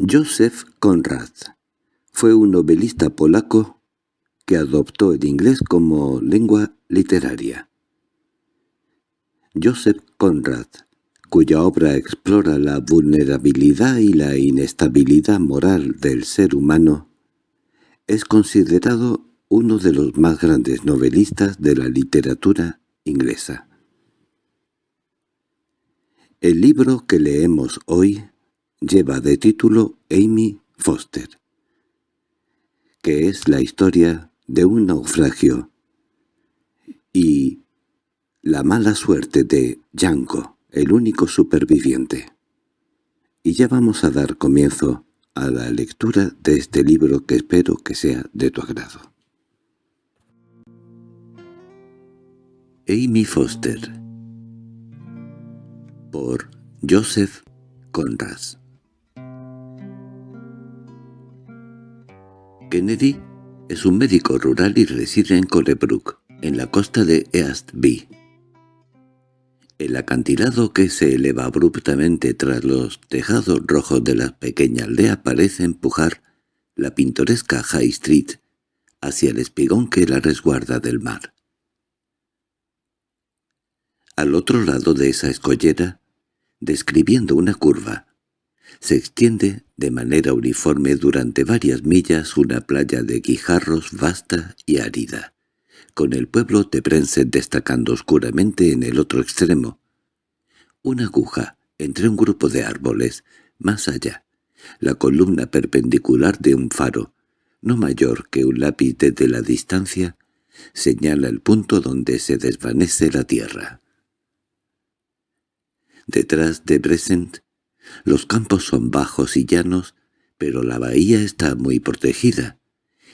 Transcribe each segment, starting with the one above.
Józef Konrad fue un novelista polaco que adoptó el inglés como lengua literaria. Joseph Conrad, cuya obra explora la vulnerabilidad y la inestabilidad moral del ser humano, es considerado uno de los más grandes novelistas de la literatura inglesa. El libro que leemos hoy lleva de título Amy Foster, que es la historia de un naufragio y la mala suerte de Yanko, el único superviviente. Y ya vamos a dar comienzo a la lectura de este libro que espero que sea de tu agrado. Amy Foster por Joseph Conrad Kennedy es un médico rural y reside en Colebrook, en la costa de East Bay. El acantilado que se eleva abruptamente tras los tejados rojos de la pequeña aldea parece empujar la pintoresca High Street hacia el espigón que la resguarda del mar. Al otro lado de esa escollera, describiendo una curva, se extiende de manera uniforme durante varias millas una playa de guijarros vasta y árida con el pueblo de Brenset destacando oscuramente en el otro extremo. Una aguja entre un grupo de árboles, más allá, la columna perpendicular de un faro, no mayor que un lápiz desde la distancia, señala el punto donde se desvanece la tierra. Detrás de Bresent, los campos son bajos y llanos, pero la bahía está muy protegida,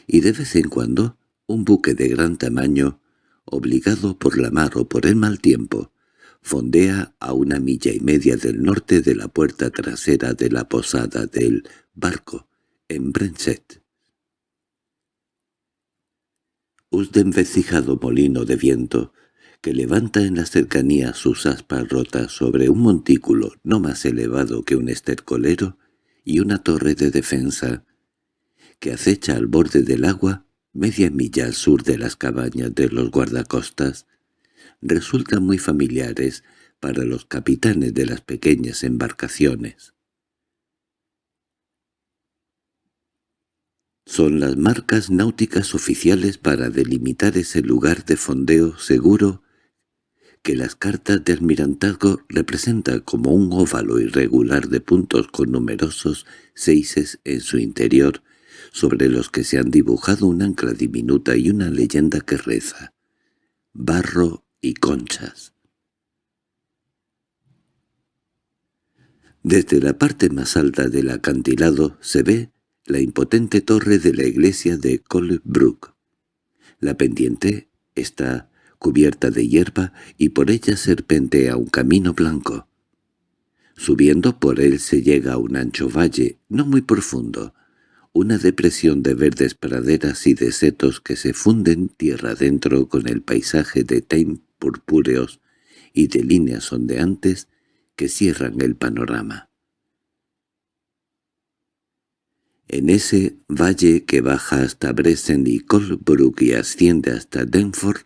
y de vez en cuando un buque de gran tamaño, obligado por la mar o por el mal tiempo, fondea a una milla y media del norte de la puerta trasera de la posada del barco, en Brenset. Un desvencijado molino de viento, que levanta en la cercanía sus aspas rotas sobre un montículo no más elevado que un estercolero y una torre de defensa, que acecha al borde del agua, media milla al sur de las cabañas de los guardacostas, resultan muy familiares para los capitanes de las pequeñas embarcaciones. Son las marcas náuticas oficiales para delimitar ese lugar de fondeo seguro que las cartas de almirantazgo representan como un óvalo irregular de puntos con numerosos seises en su interior sobre los que se han dibujado un ancla diminuta y una leyenda que reza «Barro y conchas». Desde la parte más alta del acantilado se ve la impotente torre de la iglesia de Colebrook. La pendiente está cubierta de hierba y por ella serpentea un camino blanco. Subiendo por él se llega a un ancho valle, no muy profundo, una depresión de verdes praderas y de setos que se funden tierra adentro con el paisaje de tain purpúreos y de líneas ondeantes que cierran el panorama. En ese valle que baja hasta Bresen y Colbrook y asciende hasta Denford,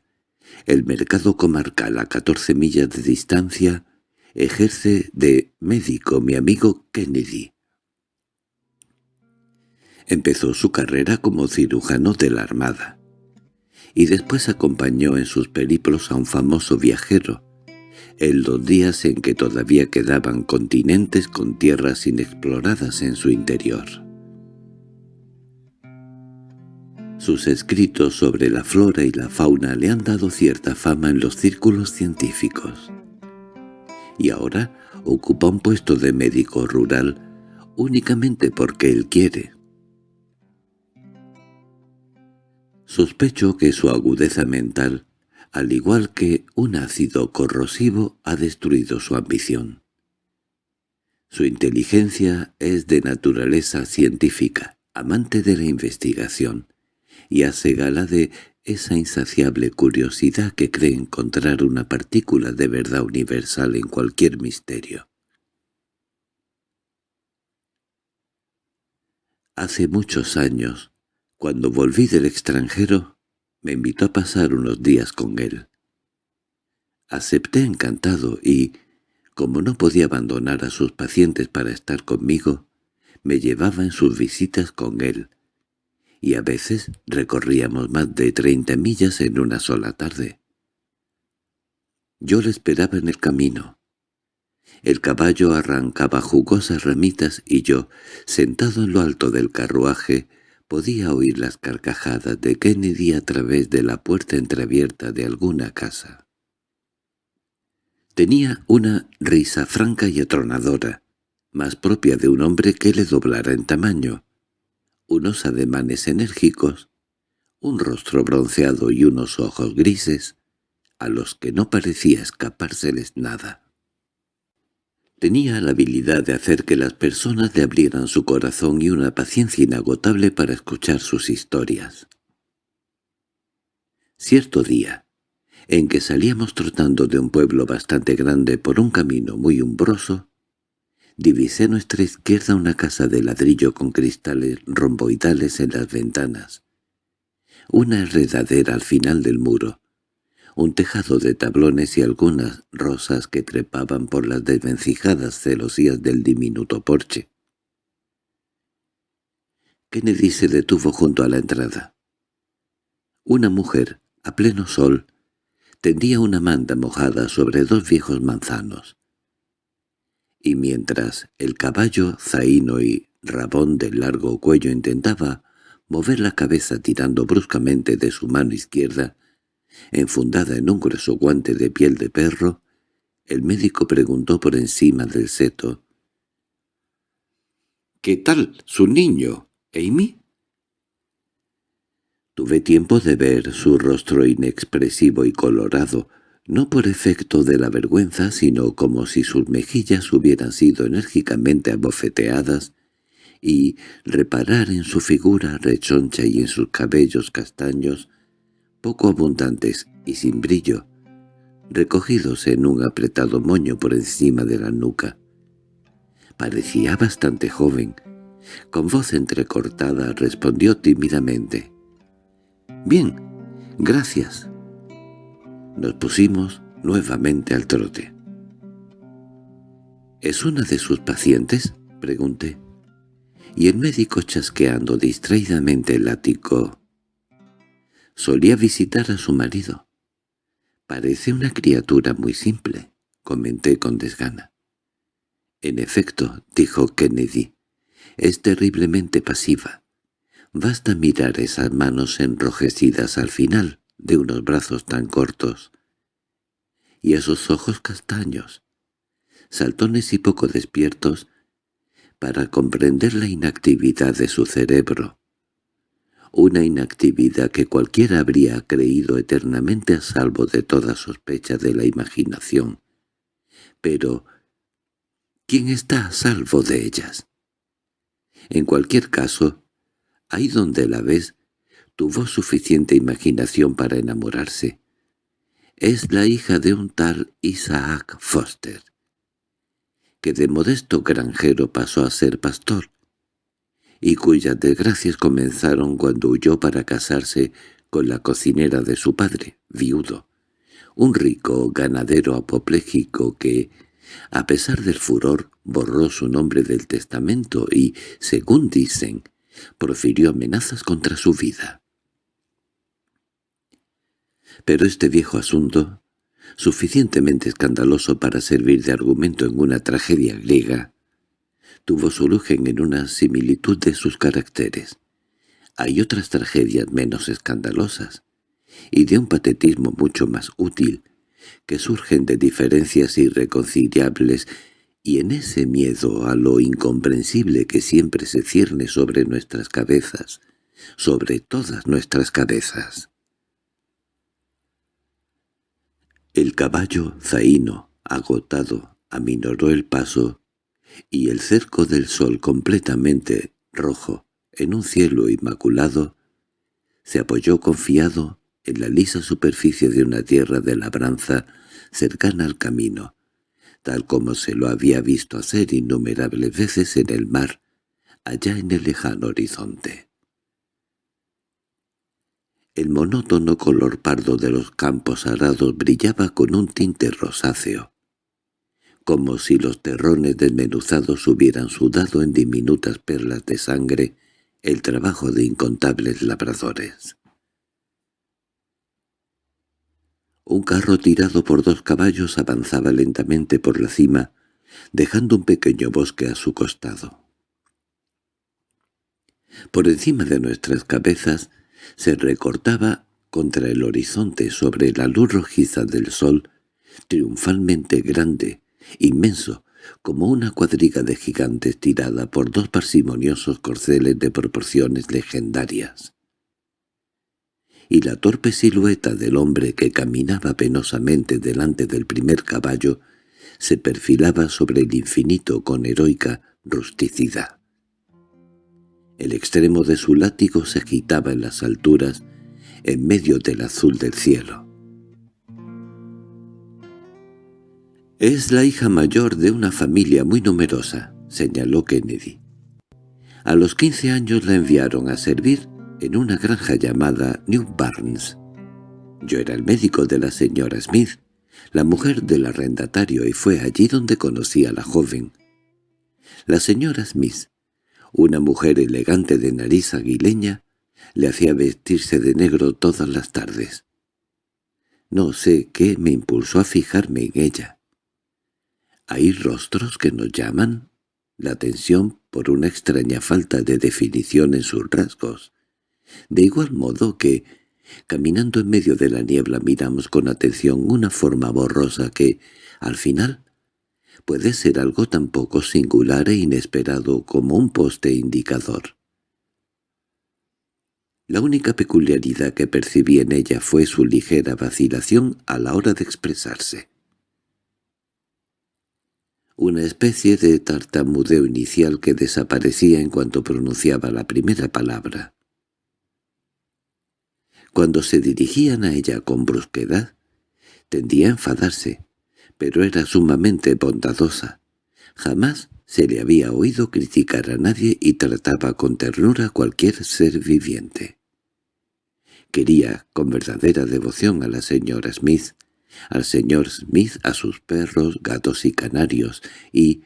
el mercado comarcal a catorce millas de distancia ejerce de médico mi amigo Kennedy. Empezó su carrera como cirujano de la Armada, y después acompañó en sus periplos a un famoso viajero, en los días en que todavía quedaban continentes con tierras inexploradas en su interior. Sus escritos sobre la flora y la fauna le han dado cierta fama en los círculos científicos. Y ahora ocupa un puesto de médico rural únicamente porque él quiere. Sospecho que su agudeza mental, al igual que un ácido corrosivo, ha destruido su ambición. Su inteligencia es de naturaleza científica, amante de la investigación, y hace gala de esa insaciable curiosidad que cree encontrar una partícula de verdad universal en cualquier misterio. Hace muchos años, cuando volví del extranjero, me invitó a pasar unos días con él. Acepté encantado y, como no podía abandonar a sus pacientes para estar conmigo, me llevaba en sus visitas con él, y a veces recorríamos más de treinta millas en una sola tarde. Yo le esperaba en el camino. El caballo arrancaba jugosas ramitas y yo, sentado en lo alto del carruaje, podía oír las carcajadas de Kennedy a través de la puerta entreabierta de alguna casa. Tenía una risa franca y atronadora, más propia de un hombre que le doblara en tamaño, unos ademanes enérgicos, un rostro bronceado y unos ojos grises, a los que no parecía escapárseles nada. Tenía la habilidad de hacer que las personas le abrieran su corazón y una paciencia inagotable para escuchar sus historias. Cierto día, en que salíamos trotando de un pueblo bastante grande por un camino muy umbroso, divisé a nuestra izquierda una casa de ladrillo con cristales romboidales en las ventanas, una enredadera al final del muro, un tejado de tablones y algunas rosas que trepaban por las desvencijadas celosías del diminuto porche. Kennedy se detuvo junto a la entrada. Una mujer, a pleno sol, tendía una manta mojada sobre dos viejos manzanos y mientras el caballo zaino y rabón del largo cuello intentaba mover la cabeza tirando bruscamente de su mano izquierda, enfundada en un grueso guante de piel de perro, el médico preguntó por encima del seto. —¿Qué tal su niño, Amy? Tuve tiempo de ver su rostro inexpresivo y colorado, no por efecto de la vergüenza, sino como si sus mejillas hubieran sido enérgicamente abofeteadas, y reparar en su figura rechoncha y en sus cabellos castaños, poco abundantes y sin brillo, recogidos en un apretado moño por encima de la nuca. Parecía bastante joven. Con voz entrecortada respondió tímidamente. «Bien, gracias». Nos pusimos nuevamente al trote. —¿Es una de sus pacientes? —pregunté. Y el médico chasqueando distraídamente el látigo. Solía visitar a su marido. —Parece una criatura muy simple —comenté con desgana. —En efecto —dijo Kennedy—, es terriblemente pasiva. Basta mirar esas manos enrojecidas al final, de unos brazos tan cortos, y esos ojos castaños, saltones y poco despiertos, para comprender la inactividad de su cerebro, una inactividad que cualquiera habría creído eternamente a salvo de toda sospecha de la imaginación. Pero, ¿quién está a salvo de ellas? En cualquier caso, ahí donde la ves, tuvo suficiente imaginación para enamorarse. Es la hija de un tal Isaac Foster, que de modesto granjero pasó a ser pastor, y cuyas desgracias comenzaron cuando huyó para casarse con la cocinera de su padre, viudo, un rico ganadero apopléjico que, a pesar del furor, borró su nombre del testamento y, según dicen, profirió amenazas contra su vida. Pero este viejo asunto, suficientemente escandaloso para servir de argumento en una tragedia griega, tuvo su origen en una similitud de sus caracteres. Hay otras tragedias menos escandalosas, y de un patetismo mucho más útil, que surgen de diferencias irreconciliables y en ese miedo a lo incomprensible que siempre se cierne sobre nuestras cabezas, sobre todas nuestras cabezas. El caballo zaino, agotado, aminoró el paso, y el cerco del sol completamente rojo, en un cielo inmaculado, se apoyó confiado en la lisa superficie de una tierra de labranza cercana al camino, tal como se lo había visto hacer innumerables veces en el mar, allá en el lejano horizonte. El monótono color pardo de los campos arados brillaba con un tinte rosáceo, como si los terrones desmenuzados hubieran sudado en diminutas perlas de sangre el trabajo de incontables labradores. Un carro tirado por dos caballos avanzaba lentamente por la cima, dejando un pequeño bosque a su costado. Por encima de nuestras cabezas se recortaba contra el horizonte sobre la luz rojiza del sol, triunfalmente grande, inmenso, como una cuadriga de gigantes tirada por dos parsimoniosos corceles de proporciones legendarias. Y la torpe silueta del hombre que caminaba penosamente delante del primer caballo se perfilaba sobre el infinito con heroica rusticidad. El extremo de su látigo se agitaba en las alturas, en medio del azul del cielo. «Es la hija mayor de una familia muy numerosa», señaló Kennedy. A los quince años la enviaron a servir en una granja llamada New Barnes. Yo era el médico de la señora Smith, la mujer del arrendatario, y fue allí donde conocí a la joven. La señora Smith una mujer elegante de nariz aguileña le hacía vestirse de negro todas las tardes. No sé qué me impulsó a fijarme en ella. ¿Hay rostros que nos llaman? La atención por una extraña falta de definición en sus rasgos. De igual modo que, caminando en medio de la niebla miramos con atención una forma borrosa que, al final, puede ser algo tan poco singular e inesperado como un poste indicador. La única peculiaridad que percibí en ella fue su ligera vacilación a la hora de expresarse. Una especie de tartamudeo inicial que desaparecía en cuanto pronunciaba la primera palabra. Cuando se dirigían a ella con brusquedad, tendía a enfadarse, pero era sumamente bondadosa. Jamás se le había oído criticar a nadie y trataba con ternura a cualquier ser viviente. Quería con verdadera devoción a la señora Smith, al señor Smith a sus perros, gatos y canarios, y,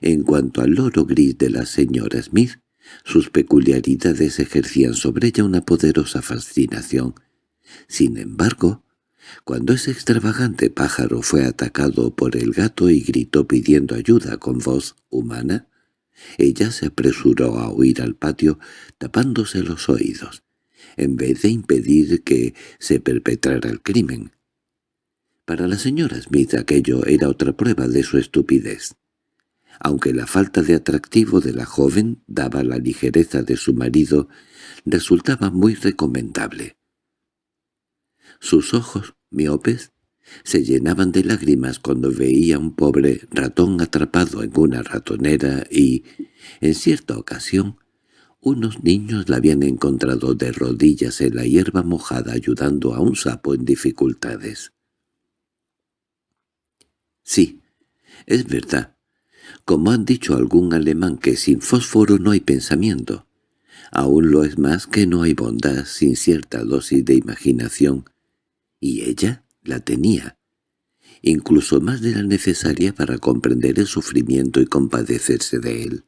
en cuanto al loro gris de la señora Smith, sus peculiaridades ejercían sobre ella una poderosa fascinación. Sin embargo, cuando ese extravagante pájaro fue atacado por el gato y gritó pidiendo ayuda con voz humana, ella se apresuró a huir al patio tapándose los oídos, en vez de impedir que se perpetrara el crimen. Para la señora Smith aquello era otra prueba de su estupidez. Aunque la falta de atractivo de la joven daba la ligereza de su marido, resultaba muy recomendable. Sus ojos, miopes, se llenaban de lágrimas cuando veía un pobre ratón atrapado en una ratonera y, en cierta ocasión, unos niños la habían encontrado de rodillas en la hierba mojada ayudando a un sapo en dificultades. Sí, es verdad, como han dicho algún alemán que sin fósforo no hay pensamiento. Aún lo es más que no hay bondad sin cierta dosis de imaginación, y ella la tenía, incluso más de la necesaria para comprender el sufrimiento y compadecerse de él.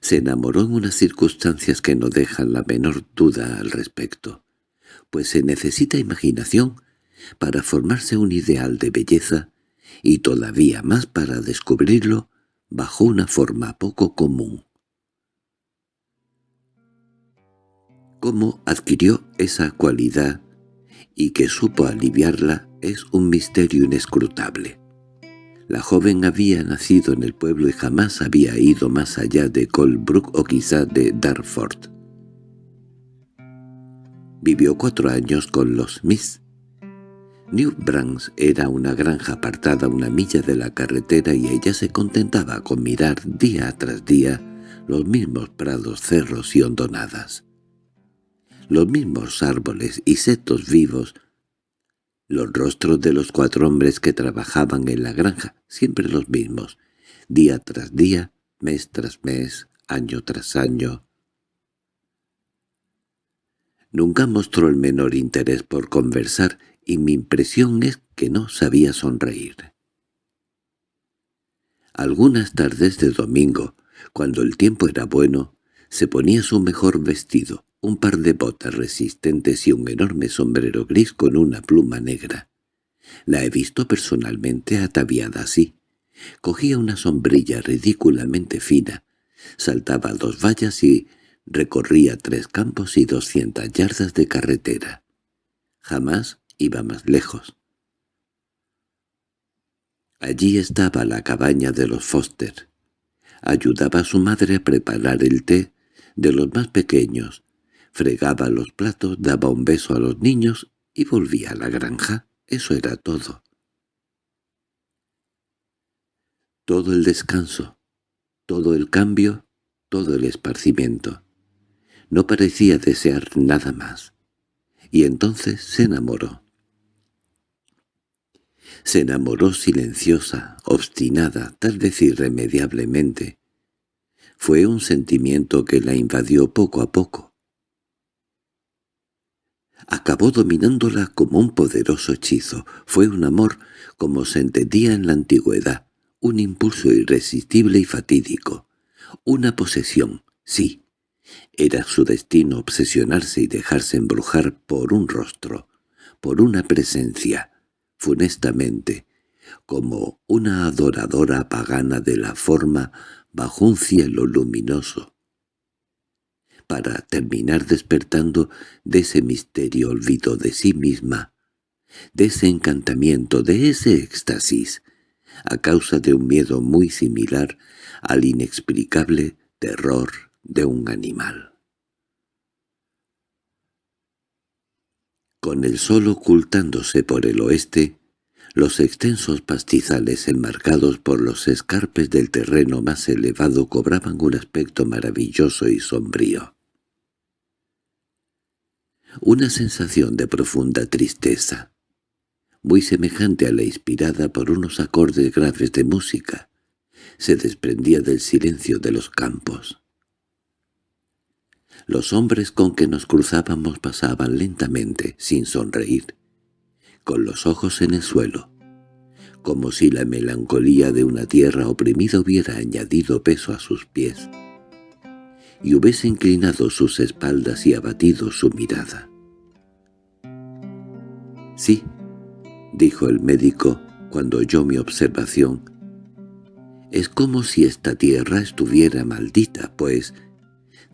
Se enamoró en unas circunstancias que no dejan la menor duda al respecto, pues se necesita imaginación para formarse un ideal de belleza y todavía más para descubrirlo bajo una forma poco común. Cómo adquirió esa cualidad y que supo aliviarla es un misterio inescrutable. La joven había nacido en el pueblo y jamás había ido más allá de Colbrook o quizá de Darford. Vivió cuatro años con los Miss. New Brands era una granja apartada a una milla de la carretera y ella se contentaba con mirar día tras día los mismos prados, cerros y hondonadas los mismos árboles y setos vivos, los rostros de los cuatro hombres que trabajaban en la granja, siempre los mismos, día tras día, mes tras mes, año tras año. Nunca mostró el menor interés por conversar y mi impresión es que no sabía sonreír. Algunas tardes de domingo, cuando el tiempo era bueno, se ponía su mejor vestido, un par de botas resistentes y un enorme sombrero gris con una pluma negra. La he visto personalmente ataviada así. Cogía una sombrilla ridículamente fina, saltaba dos vallas y recorría tres campos y doscientas yardas de carretera. Jamás iba más lejos. Allí estaba la cabaña de los Foster. Ayudaba a su madre a preparar el té de los más pequeños, fregaba los platos, daba un beso a los niños y volvía a la granja. Eso era todo. Todo el descanso, todo el cambio, todo el esparcimiento. No parecía desear nada más. Y entonces se enamoró. Se enamoró silenciosa, obstinada, tal vez irremediablemente. Fue un sentimiento que la invadió poco a poco. Acabó dominándola como un poderoso hechizo. Fue un amor como se entendía en la antigüedad, un impulso irresistible y fatídico. Una posesión, sí. Era su destino obsesionarse y dejarse embrujar por un rostro, por una presencia, funestamente, como una adoradora pagana de la forma bajo un cielo luminoso, para terminar despertando de ese misterio olvido de sí misma, de ese encantamiento, de ese éxtasis, a causa de un miedo muy similar al inexplicable terror de un animal. Con el sol ocultándose por el oeste, los extensos pastizales enmarcados por los escarpes del terreno más elevado cobraban un aspecto maravilloso y sombrío. Una sensación de profunda tristeza, muy semejante a la inspirada por unos acordes graves de música, se desprendía del silencio de los campos. Los hombres con que nos cruzábamos pasaban lentamente, sin sonreír, con los ojos en el suelo, como si la melancolía de una tierra oprimida hubiera añadido peso a sus pies, y hubiese inclinado sus espaldas y abatido su mirada. «Sí», dijo el médico cuando oyó mi observación, «es como si esta tierra estuviera maldita, pues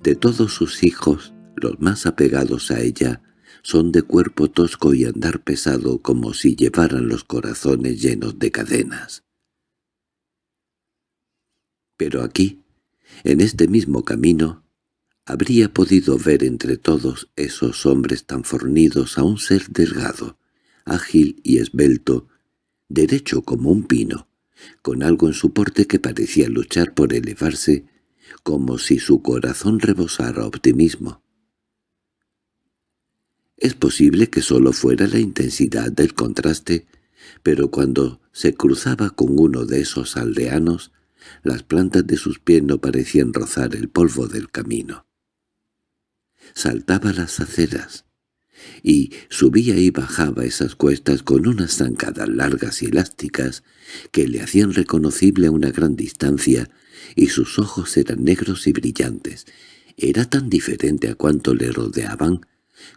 de todos sus hijos, los más apegados a ella, son de cuerpo tosco y andar pesado como si llevaran los corazones llenos de cadenas. Pero aquí, en este mismo camino, habría podido ver entre todos esos hombres tan fornidos a un ser delgado, ágil y esbelto, derecho como un pino, con algo en su porte que parecía luchar por elevarse como si su corazón rebosara optimismo. Es posible que solo fuera la intensidad del contraste, pero cuando se cruzaba con uno de esos aldeanos, las plantas de sus pies no parecían rozar el polvo del camino. Saltaba las aceras, y subía y bajaba esas cuestas con unas zancadas largas y elásticas que le hacían reconocible a una gran distancia y sus ojos eran negros y brillantes. Era tan diferente a cuanto le rodeaban,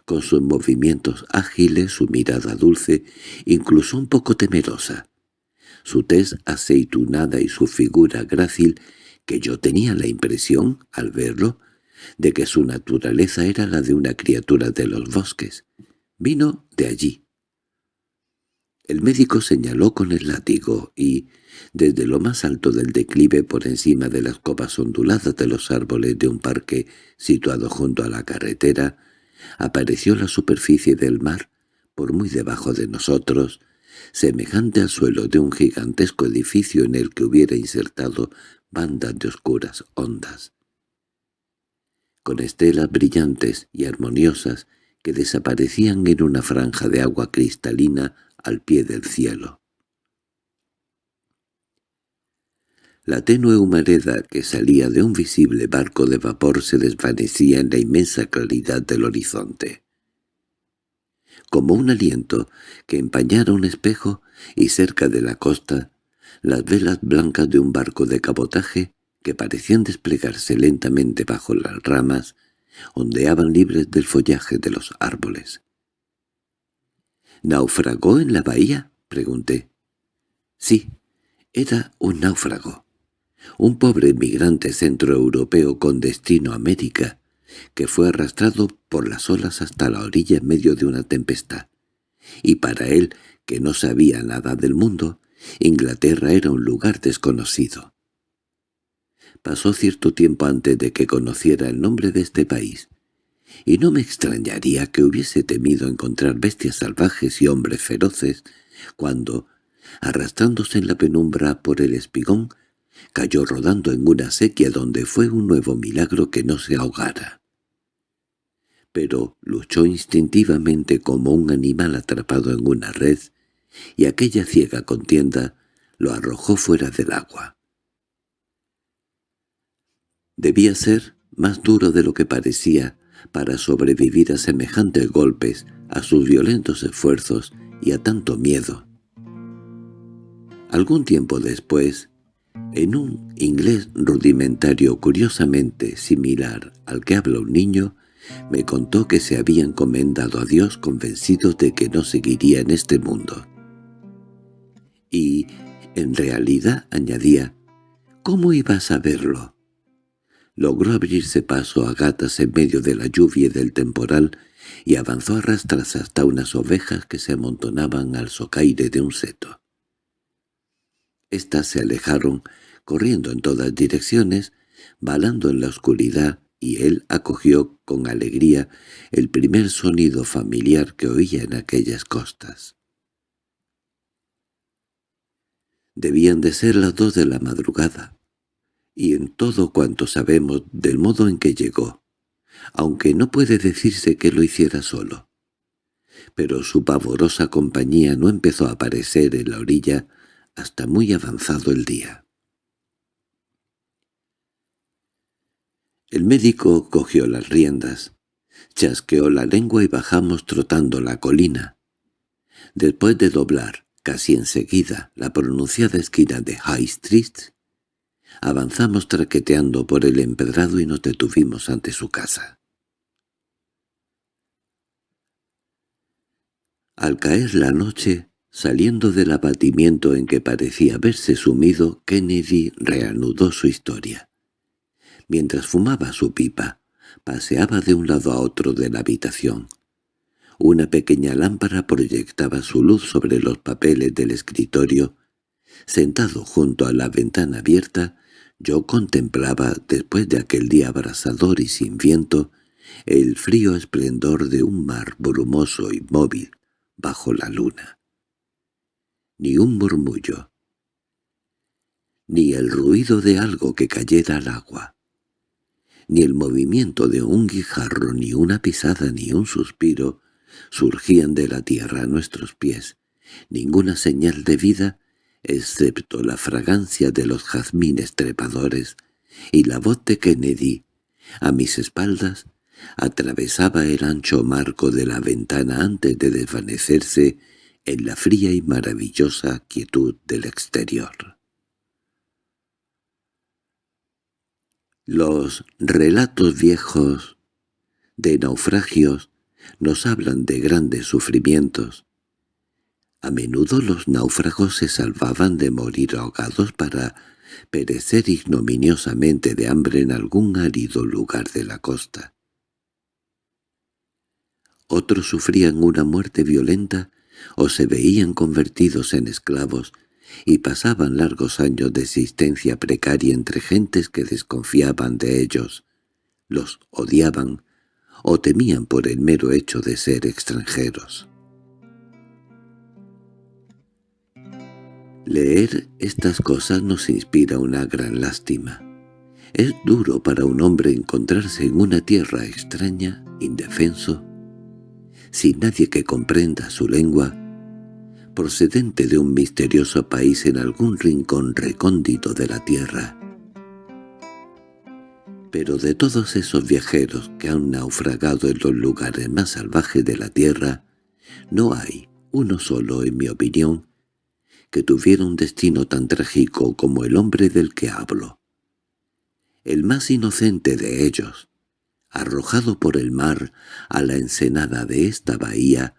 con sus movimientos ágiles, su mirada dulce, incluso un poco temerosa. Su tez aceitunada y su figura grácil, que yo tenía la impresión, al verlo, de que su naturaleza era la de una criatura de los bosques. Vino de allí. El médico señaló con el látigo y, desde lo más alto del declive por encima de las copas onduladas de los árboles de un parque situado junto a la carretera, apareció la superficie del mar, por muy debajo de nosotros, semejante al suelo de un gigantesco edificio en el que hubiera insertado bandas de oscuras ondas. Con estelas brillantes y armoniosas que desaparecían en una franja de agua cristalina al pie del cielo. La tenue humareda que salía de un visible barco de vapor se desvanecía en la inmensa claridad del horizonte. Como un aliento que empañara un espejo, y cerca de la costa, las velas blancas de un barco de cabotaje, que parecían desplegarse lentamente bajo las ramas, ondeaban libres del follaje de los árboles. —¿Naufragó en la bahía? —pregunté. —Sí, era un náufrago. Un pobre emigrante centroeuropeo con destino a América, que fue arrastrado por las olas hasta la orilla en medio de una tempestad. Y para él, que no sabía nada del mundo, Inglaterra era un lugar desconocido. Pasó cierto tiempo antes de que conociera el nombre de este país, y no me extrañaría que hubiese temido encontrar bestias salvajes y hombres feroces, cuando, arrastrándose en la penumbra por el espigón, cayó rodando en una sequía donde fue un nuevo milagro que no se ahogara. Pero luchó instintivamente como un animal atrapado en una red, y aquella ciega contienda lo arrojó fuera del agua. Debía ser más duro de lo que parecía para sobrevivir a semejantes golpes, a sus violentos esfuerzos y a tanto miedo. Algún tiempo después, en un inglés rudimentario curiosamente similar al que habla un niño, me contó que se había encomendado a Dios convencido de que no seguiría en este mundo. Y, en realidad, añadía, ¿cómo iba a saberlo? Logró abrirse paso a gatas en medio de la lluvia y del temporal y avanzó a rastras hasta unas ovejas que se amontonaban al socaire de un seto. Estas se alejaron, corriendo en todas direcciones, balando en la oscuridad, y él acogió con alegría el primer sonido familiar que oía en aquellas costas. Debían de ser las dos de la madrugada, y en todo cuanto sabemos del modo en que llegó, aunque no puede decirse que lo hiciera solo. Pero su pavorosa compañía no empezó a aparecer en la orilla hasta muy avanzado el día. El médico cogió las riendas, chasqueó la lengua y bajamos trotando la colina. Después de doblar, casi enseguida, la pronunciada esquina de High Street, avanzamos traqueteando por el empedrado y nos detuvimos ante su casa. Al caer la noche, Saliendo del abatimiento en que parecía haberse sumido, Kennedy reanudó su historia. Mientras fumaba su pipa, paseaba de un lado a otro de la habitación. Una pequeña lámpara proyectaba su luz sobre los papeles del escritorio. Sentado junto a la ventana abierta, yo contemplaba, después de aquel día abrasador y sin viento, el frío esplendor de un mar brumoso y móvil bajo la luna. Ni un murmullo, ni el ruido de algo que cayera al agua, ni el movimiento de un guijarro, ni una pisada, ni un suspiro, surgían de la tierra a nuestros pies, ninguna señal de vida, excepto la fragancia de los jazmines trepadores y la voz de Kennedy, a mis espaldas, atravesaba el ancho marco de la ventana antes de desvanecerse en la fría y maravillosa quietud del exterior. Los relatos viejos de naufragios nos hablan de grandes sufrimientos. A menudo los náufragos se salvaban de morir ahogados para perecer ignominiosamente de hambre en algún árido lugar de la costa. Otros sufrían una muerte violenta o se veían convertidos en esclavos y pasaban largos años de existencia precaria entre gentes que desconfiaban de ellos, los odiaban o temían por el mero hecho de ser extranjeros. Leer estas cosas nos inspira una gran lástima. Es duro para un hombre encontrarse en una tierra extraña, indefenso, sin nadie que comprenda su lengua, procedente de un misterioso país en algún rincón recóndito de la tierra. Pero de todos esos viajeros que han naufragado en los lugares más salvajes de la tierra, no hay uno solo, en mi opinión, que tuviera un destino tan trágico como el hombre del que hablo. El más inocente de ellos, arrojado por el mar a la ensenada de esta bahía,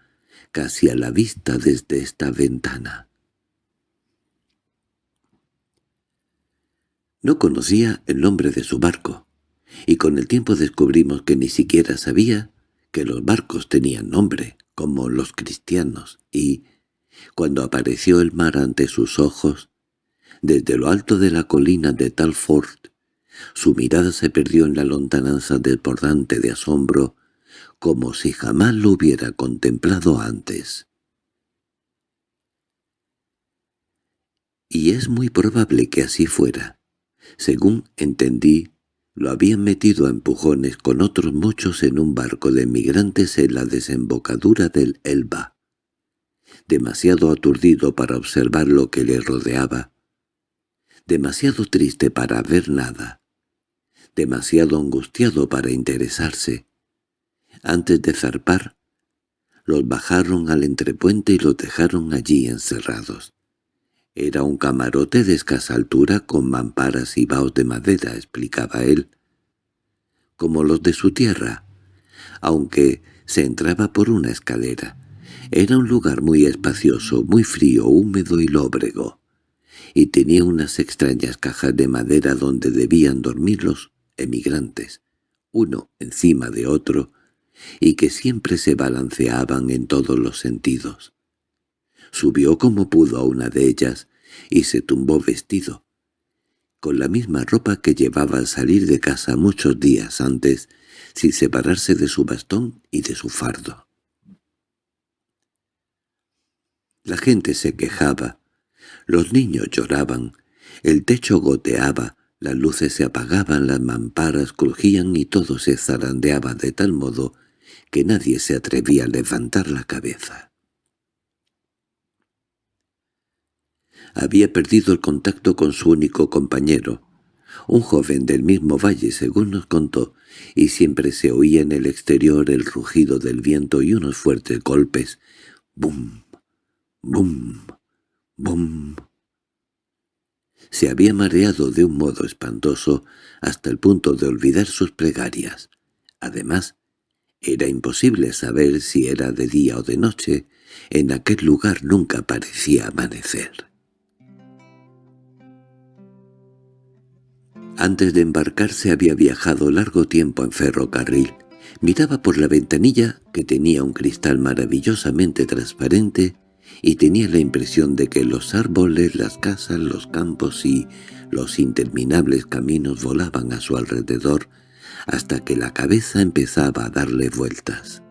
casi a la vista desde esta ventana. No conocía el nombre de su barco, y con el tiempo descubrimos que ni siquiera sabía que los barcos tenían nombre, como los cristianos, y, cuando apareció el mar ante sus ojos, desde lo alto de la colina de Talford, su mirada se perdió en la lontananza desbordante de asombro, como si jamás lo hubiera contemplado antes. Y es muy probable que así fuera. Según entendí, lo habían metido a empujones con otros muchos en un barco de migrantes en la desembocadura del Elba. Demasiado aturdido para observar lo que le rodeaba, demasiado triste para ver nada, demasiado angustiado para interesarse. Antes de zarpar, los bajaron al entrepuente y los dejaron allí encerrados. Era un camarote de escasa altura con mamparas y baos de madera, explicaba él, como los de su tierra, aunque se entraba por una escalera. Era un lugar muy espacioso, muy frío, húmedo y lóbrego, y tenía unas extrañas cajas de madera donde debían dormir los emigrantes, uno encima de otro, y que siempre se balanceaban en todos los sentidos. Subió como pudo a una de ellas y se tumbó vestido, con la misma ropa que llevaba al salir de casa muchos días antes, sin separarse de su bastón y de su fardo. La gente se quejaba, los niños lloraban, el techo goteaba, las luces se apagaban, las mamparas crujían y todo se zarandeaba de tal modo que nadie se atrevía a levantar la cabeza. había perdido el contacto con su único compañero, un joven del mismo valle según nos contó, y siempre se oía en el exterior el rugido del viento y unos fuertes golpes. ¡Bum! ¡Bum! ¡Bum! Se había mareado de un modo espantoso hasta el punto de olvidar sus plegarias. Además, era imposible saber si era de día o de noche, en aquel lugar nunca parecía amanecer. Antes de embarcarse había viajado largo tiempo en ferrocarril. Miraba por la ventanilla, que tenía un cristal maravillosamente transparente, y tenía la impresión de que los árboles, las casas, los campos y los interminables caminos volaban a su alrededor hasta que la cabeza empezaba a darle vueltas.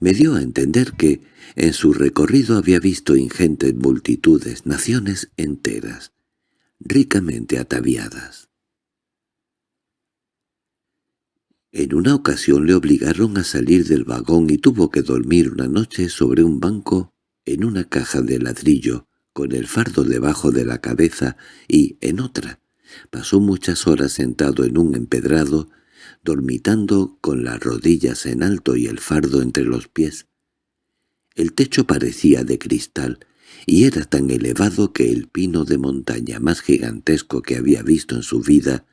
Me dio a entender que en su recorrido había visto ingentes multitudes, naciones enteras, ricamente ataviadas. En una ocasión le obligaron a salir del vagón y tuvo que dormir una noche sobre un banco en una caja de ladrillo, con el fardo debajo de la cabeza, y, en otra, pasó muchas horas sentado en un empedrado, dormitando con las rodillas en alto y el fardo entre los pies. El techo parecía de cristal, y era tan elevado que el pino de montaña más gigantesco que había visto en su vida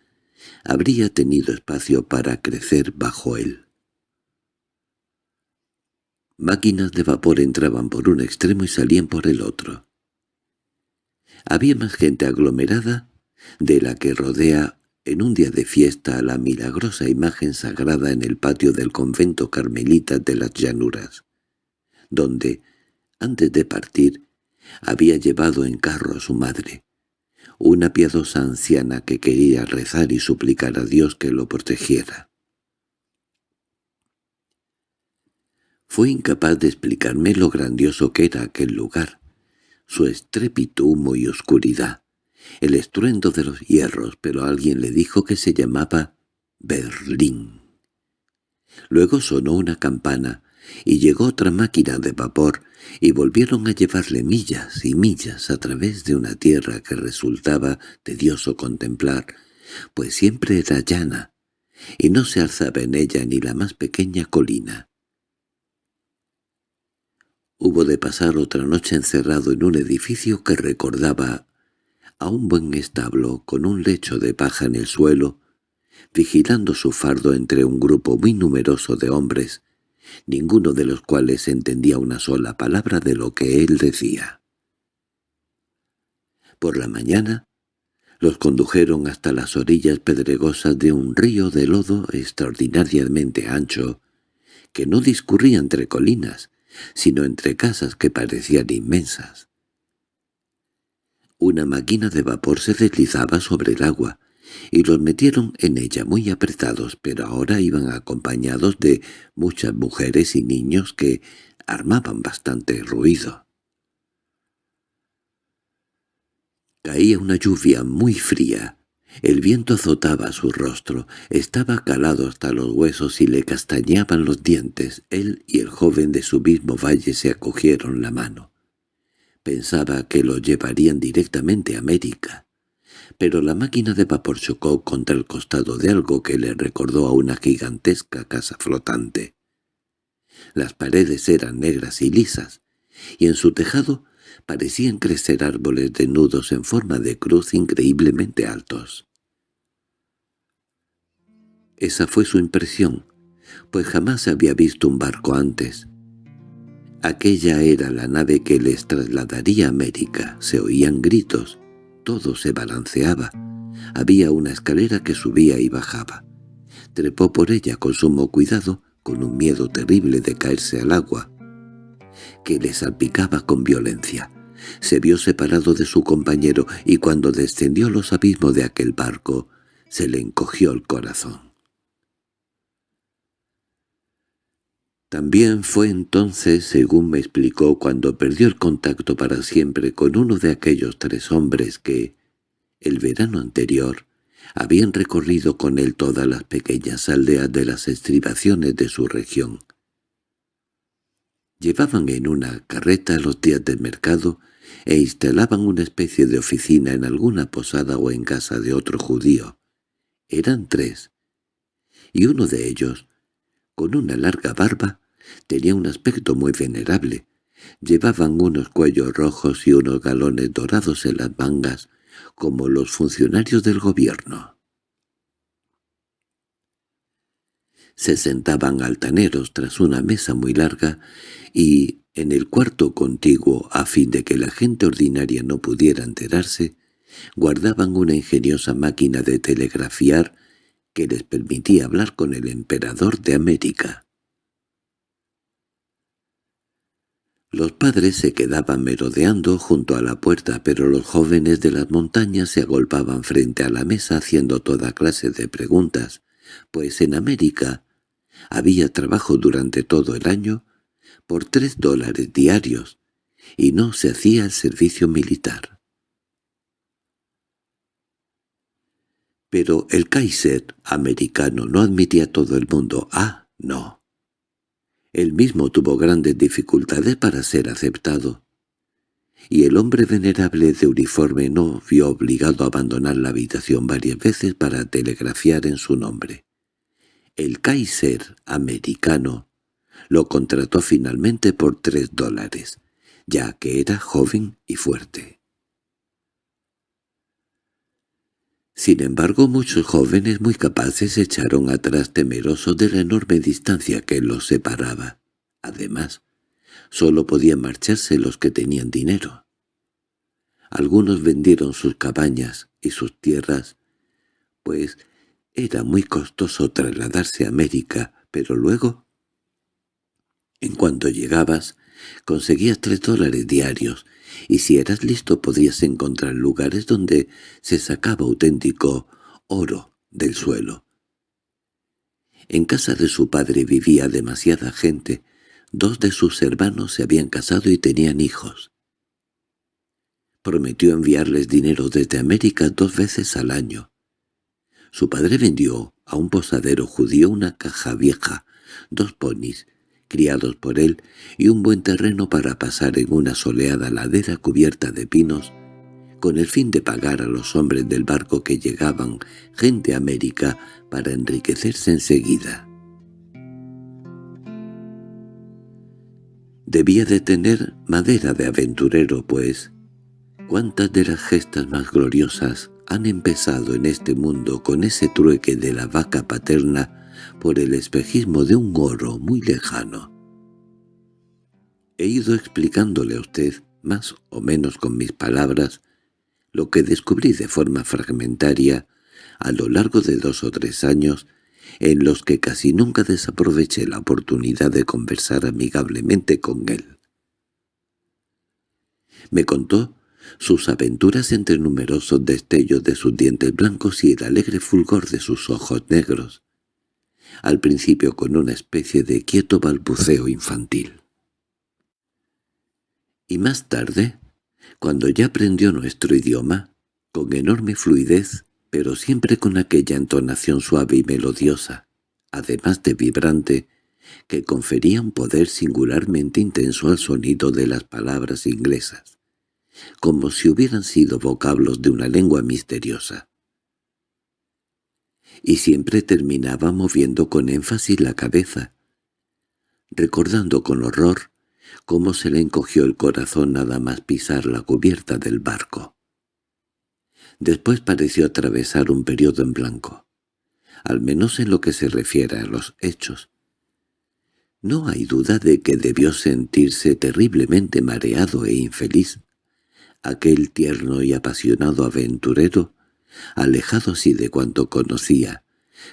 habría tenido espacio para crecer bajo él. Máquinas de vapor entraban por un extremo y salían por el otro. Había más gente aglomerada de la que rodea en un día de fiesta a la milagrosa imagen sagrada en el patio del convento carmelita de las llanuras, donde, antes de partir, había llevado en carro a su madre, una piadosa anciana que quería rezar y suplicar a Dios que lo protegiera. Fue incapaz de explicarme lo grandioso que era aquel lugar, su estrépito humo y oscuridad, el estruendo de los hierros, pero alguien le dijo que se llamaba Berlín. Luego sonó una campana, y llegó otra máquina de vapor, y volvieron a llevarle millas y millas a través de una tierra que resultaba tedioso contemplar, pues siempre era llana, y no se alzaba en ella ni la más pequeña colina. Hubo de pasar otra noche encerrado en un edificio que recordaba a un buen establo con un lecho de paja en el suelo, vigilando su fardo entre un grupo muy numeroso de hombres, ninguno de los cuales entendía una sola palabra de lo que él decía. Por la mañana los condujeron hasta las orillas pedregosas de un río de lodo extraordinariamente ancho, que no discurría entre colinas, sino entre casas que parecían inmensas. Una máquina de vapor se deslizaba sobre el agua, y los metieron en ella muy apretados, pero ahora iban acompañados de muchas mujeres y niños que armaban bastante ruido. Caía una lluvia muy fría. El viento azotaba su rostro, estaba calado hasta los huesos y le castañaban los dientes. Él y el joven de su mismo valle se acogieron la mano. Pensaba que lo llevarían directamente a América pero la máquina de vapor chocó contra el costado de algo que le recordó a una gigantesca casa flotante. Las paredes eran negras y lisas, y en su tejado parecían crecer árboles nudos en forma de cruz increíblemente altos. Esa fue su impresión, pues jamás había visto un barco antes. Aquella era la nave que les trasladaría a América. Se oían gritos, todo se balanceaba. Había una escalera que subía y bajaba. Trepó por ella con sumo cuidado, con un miedo terrible de caerse al agua, que le salpicaba con violencia. Se vio separado de su compañero y cuando descendió los abismos de aquel barco, se le encogió el corazón. También fue entonces, según me explicó, cuando perdió el contacto para siempre con uno de aquellos tres hombres que, el verano anterior, habían recorrido con él todas las pequeñas aldeas de las estribaciones de su región. Llevaban en una carreta los días del mercado e instalaban una especie de oficina en alguna posada o en casa de otro judío. Eran tres, y uno de ellos, con una larga barba, Tenía un aspecto muy venerable. Llevaban unos cuellos rojos y unos galones dorados en las mangas, como los funcionarios del gobierno. Se sentaban altaneros tras una mesa muy larga y, en el cuarto contiguo, a fin de que la gente ordinaria no pudiera enterarse, guardaban una ingeniosa máquina de telegrafiar que les permitía hablar con el emperador de América. Los padres se quedaban merodeando junto a la puerta, pero los jóvenes de las montañas se agolpaban frente a la mesa haciendo toda clase de preguntas, pues en América había trabajo durante todo el año por tres dólares diarios, y no se hacía el servicio militar. Pero el Kaiser americano no admitía a todo el mundo. Ah, no. Él mismo tuvo grandes dificultades para ser aceptado, y el hombre venerable de uniforme no vio obligado a abandonar la habitación varias veces para telegrafiar en su nombre. El Kaiser americano lo contrató finalmente por tres dólares, ya que era joven y fuerte. Sin embargo, muchos jóvenes muy capaces se echaron atrás temerosos de la enorme distancia que los separaba. Además, solo podían marcharse los que tenían dinero. Algunos vendieron sus cabañas y sus tierras, pues era muy costoso trasladarse a América, pero luego, en cuanto llegabas, conseguías tres dólares diarios y si eras listo podías encontrar lugares donde se sacaba auténtico oro del suelo. En casa de su padre vivía demasiada gente, dos de sus hermanos se habían casado y tenían hijos. Prometió enviarles dinero desde América dos veces al año. Su padre vendió a un posadero judío una caja vieja, dos ponis criados por él, y un buen terreno para pasar en una soleada ladera cubierta de pinos, con el fin de pagar a los hombres del barco que llegaban gente a América para enriquecerse enseguida. Debía de tener madera de aventurero, pues, ¿cuántas de las gestas más gloriosas han empezado en este mundo con ese trueque de la vaca paterna por el espejismo de un oro muy lejano? He ido explicándole a usted, más o menos con mis palabras, lo que descubrí de forma fragmentaria a lo largo de dos o tres años en los que casi nunca desaproveché la oportunidad de conversar amigablemente con él. Me contó sus aventuras entre numerosos destellos de sus dientes blancos y el alegre fulgor de sus ojos negros, al principio con una especie de quieto balbuceo infantil. Y más tarde, cuando ya aprendió nuestro idioma, con enorme fluidez, pero siempre con aquella entonación suave y melodiosa, además de vibrante, que confería un poder singularmente intenso al sonido de las palabras inglesas, como si hubieran sido vocablos de una lengua misteriosa. Y siempre terminaba moviendo con énfasis la cabeza, recordando con horror cómo se le encogió el corazón nada más pisar la cubierta del barco. Después pareció atravesar un periodo en blanco, al menos en lo que se refiere a los hechos. No hay duda de que debió sentirse terriblemente mareado e infeliz. Aquel tierno y apasionado aventurero, alejado así de cuanto conocía,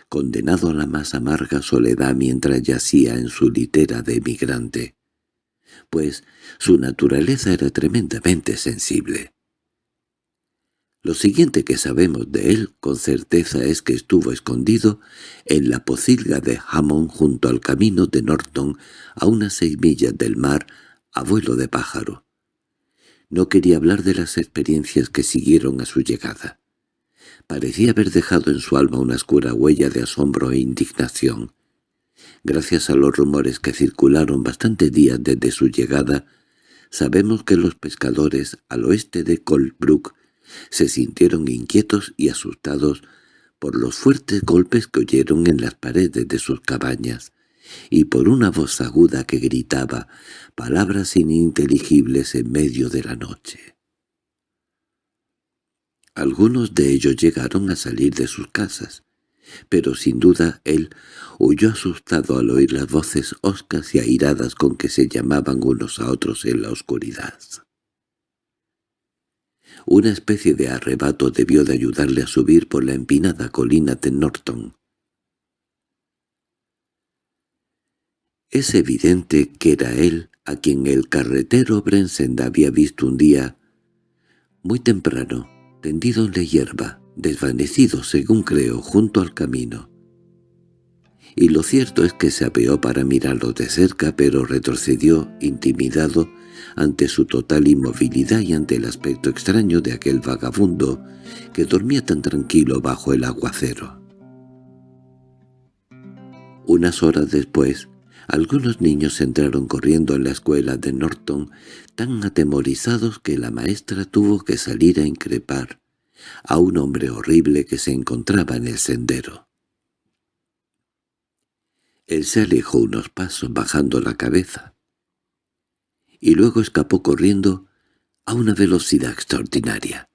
condenado a la más amarga soledad mientras yacía en su litera de emigrante pues su naturaleza era tremendamente sensible. Lo siguiente que sabemos de él con certeza es que estuvo escondido en la pocilga de Hammond junto al camino de Norton a unas seis millas del mar, abuelo de pájaro. No quería hablar de las experiencias que siguieron a su llegada. Parecía haber dejado en su alma una oscura huella de asombro e indignación. Gracias a los rumores que circularon bastantes días desde su llegada, sabemos que los pescadores al oeste de Colebrook se sintieron inquietos y asustados por los fuertes golpes que oyeron en las paredes de sus cabañas y por una voz aguda que gritaba palabras ininteligibles en medio de la noche. Algunos de ellos llegaron a salir de sus casas, pero sin duda él huyó asustado al oír las voces hoscas y airadas con que se llamaban unos a otros en la oscuridad. Una especie de arrebato debió de ayudarle a subir por la empinada colina de Norton. Es evidente que era él a quien el carretero Brensend había visto un día, muy temprano, tendido en la hierba, desvanecido según creo junto al camino. Y lo cierto es que se apeó para mirarlo de cerca, pero retrocedió, intimidado, ante su total inmovilidad y ante el aspecto extraño de aquel vagabundo que dormía tan tranquilo bajo el aguacero. Unas horas después, algunos niños entraron corriendo en la escuela de Norton tan atemorizados que la maestra tuvo que salir a increpar a un hombre horrible que se encontraba en el sendero. Él se alejó unos pasos bajando la cabeza, y luego escapó corriendo a una velocidad extraordinaria.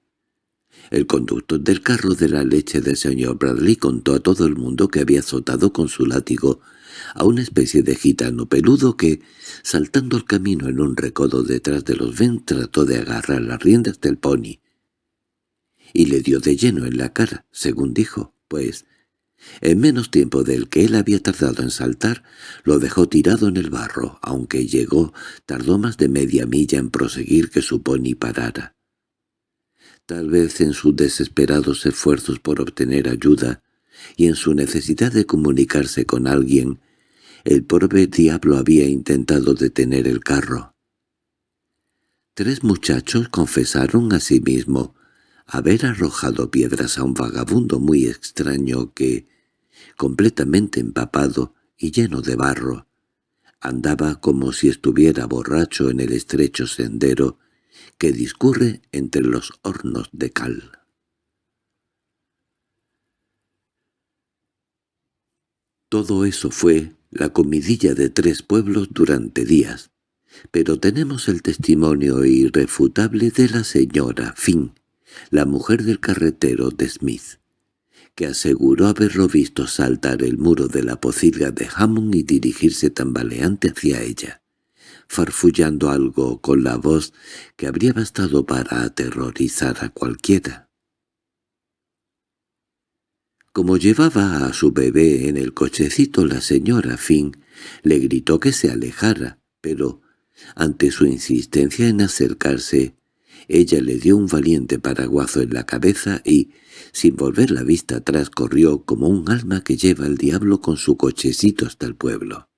El conductor del carro de la leche del señor Bradley contó a todo el mundo que había azotado con su látigo a una especie de gitano peludo que, saltando el camino en un recodo detrás de los ven, trató de agarrar las riendas del pony, y le dio de lleno en la cara, según dijo, pues, en menos tiempo del que él había tardado en saltar, lo dejó tirado en el barro, aunque llegó, tardó más de media milla en proseguir que su pony parara. Tal vez en sus desesperados esfuerzos por obtener ayuda y en su necesidad de comunicarse con alguien, el pobre diablo había intentado detener el carro. Tres muchachos confesaron a sí mismo haber arrojado piedras a un vagabundo muy extraño que, completamente empapado y lleno de barro, Andaba como si estuviera borracho en el estrecho sendero que discurre entre los hornos de cal. Todo eso fue la comidilla de tres pueblos durante días, pero tenemos el testimonio irrefutable de la señora Finn, la mujer del carretero de Smith, que aseguró haberlo visto saltar el muro de la pocilga de Hammond y dirigirse tambaleante hacia ella, farfullando algo con la voz que habría bastado para aterrorizar a cualquiera. Como llevaba a su bebé en el cochecito la señora Finn, le gritó que se alejara, pero, ante su insistencia en acercarse, ella le dio un valiente paraguazo en la cabeza y, sin volver la vista atrás, corrió como un alma que lleva al diablo con su cochecito hasta el pueblo.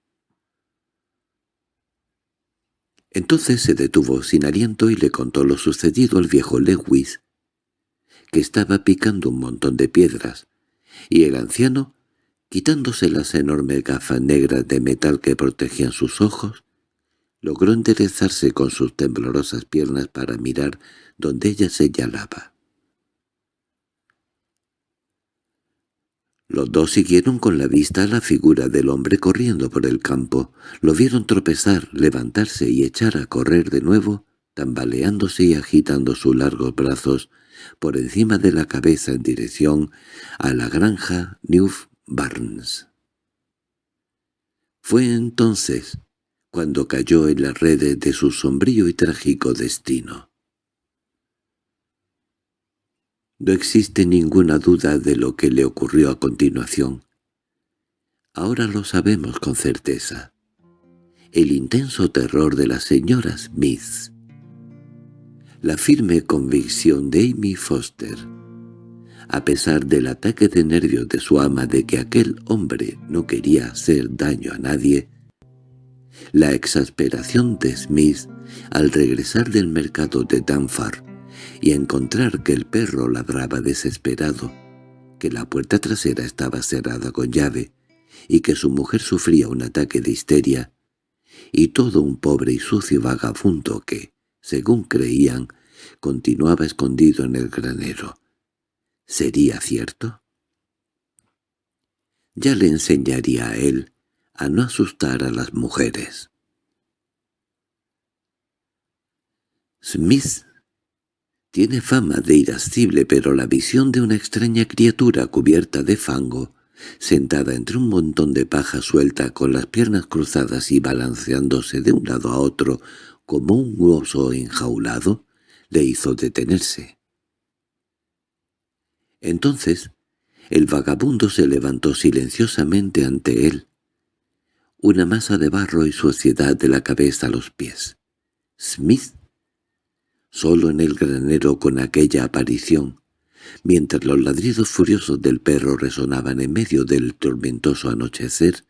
Entonces se detuvo sin aliento y le contó lo sucedido al viejo Lewis, que estaba picando un montón de piedras, y el anciano, quitándose las enormes gafas negras de metal que protegían sus ojos, logró enderezarse con sus temblorosas piernas para mirar donde ella señalaba. Los dos siguieron con la vista a la figura del hombre corriendo por el campo. Lo vieron tropezar, levantarse y echar a correr de nuevo, tambaleándose y agitando sus largos brazos por encima de la cabeza en dirección a la granja New Barnes. Fue entonces cuando cayó en las redes de su sombrío y trágico destino. No existe ninguna duda de lo que le ocurrió a continuación. Ahora lo sabemos con certeza. El intenso terror de la señora Smith. La firme convicción de Amy Foster. A pesar del ataque de nervios de su ama de que aquel hombre no quería hacer daño a nadie, la exasperación de Smith al regresar del mercado de Danfar y encontrar que el perro ladraba desesperado, que la puerta trasera estaba cerrada con llave y que su mujer sufría un ataque de histeria, y todo un pobre y sucio vagabundo que, según creían, continuaba escondido en el granero. ¿Sería cierto? Ya le enseñaría a él a no asustar a las mujeres. Smith tiene fama de irascible, pero la visión de una extraña criatura cubierta de fango, sentada entre un montón de paja suelta con las piernas cruzadas y balanceándose de un lado a otro como un oso enjaulado, le hizo detenerse. Entonces el vagabundo se levantó silenciosamente ante él, una masa de barro y suciedad de la cabeza a los pies. Smith, solo en el granero con aquella aparición, mientras los ladridos furiosos del perro resonaban en medio del tormentoso anochecer,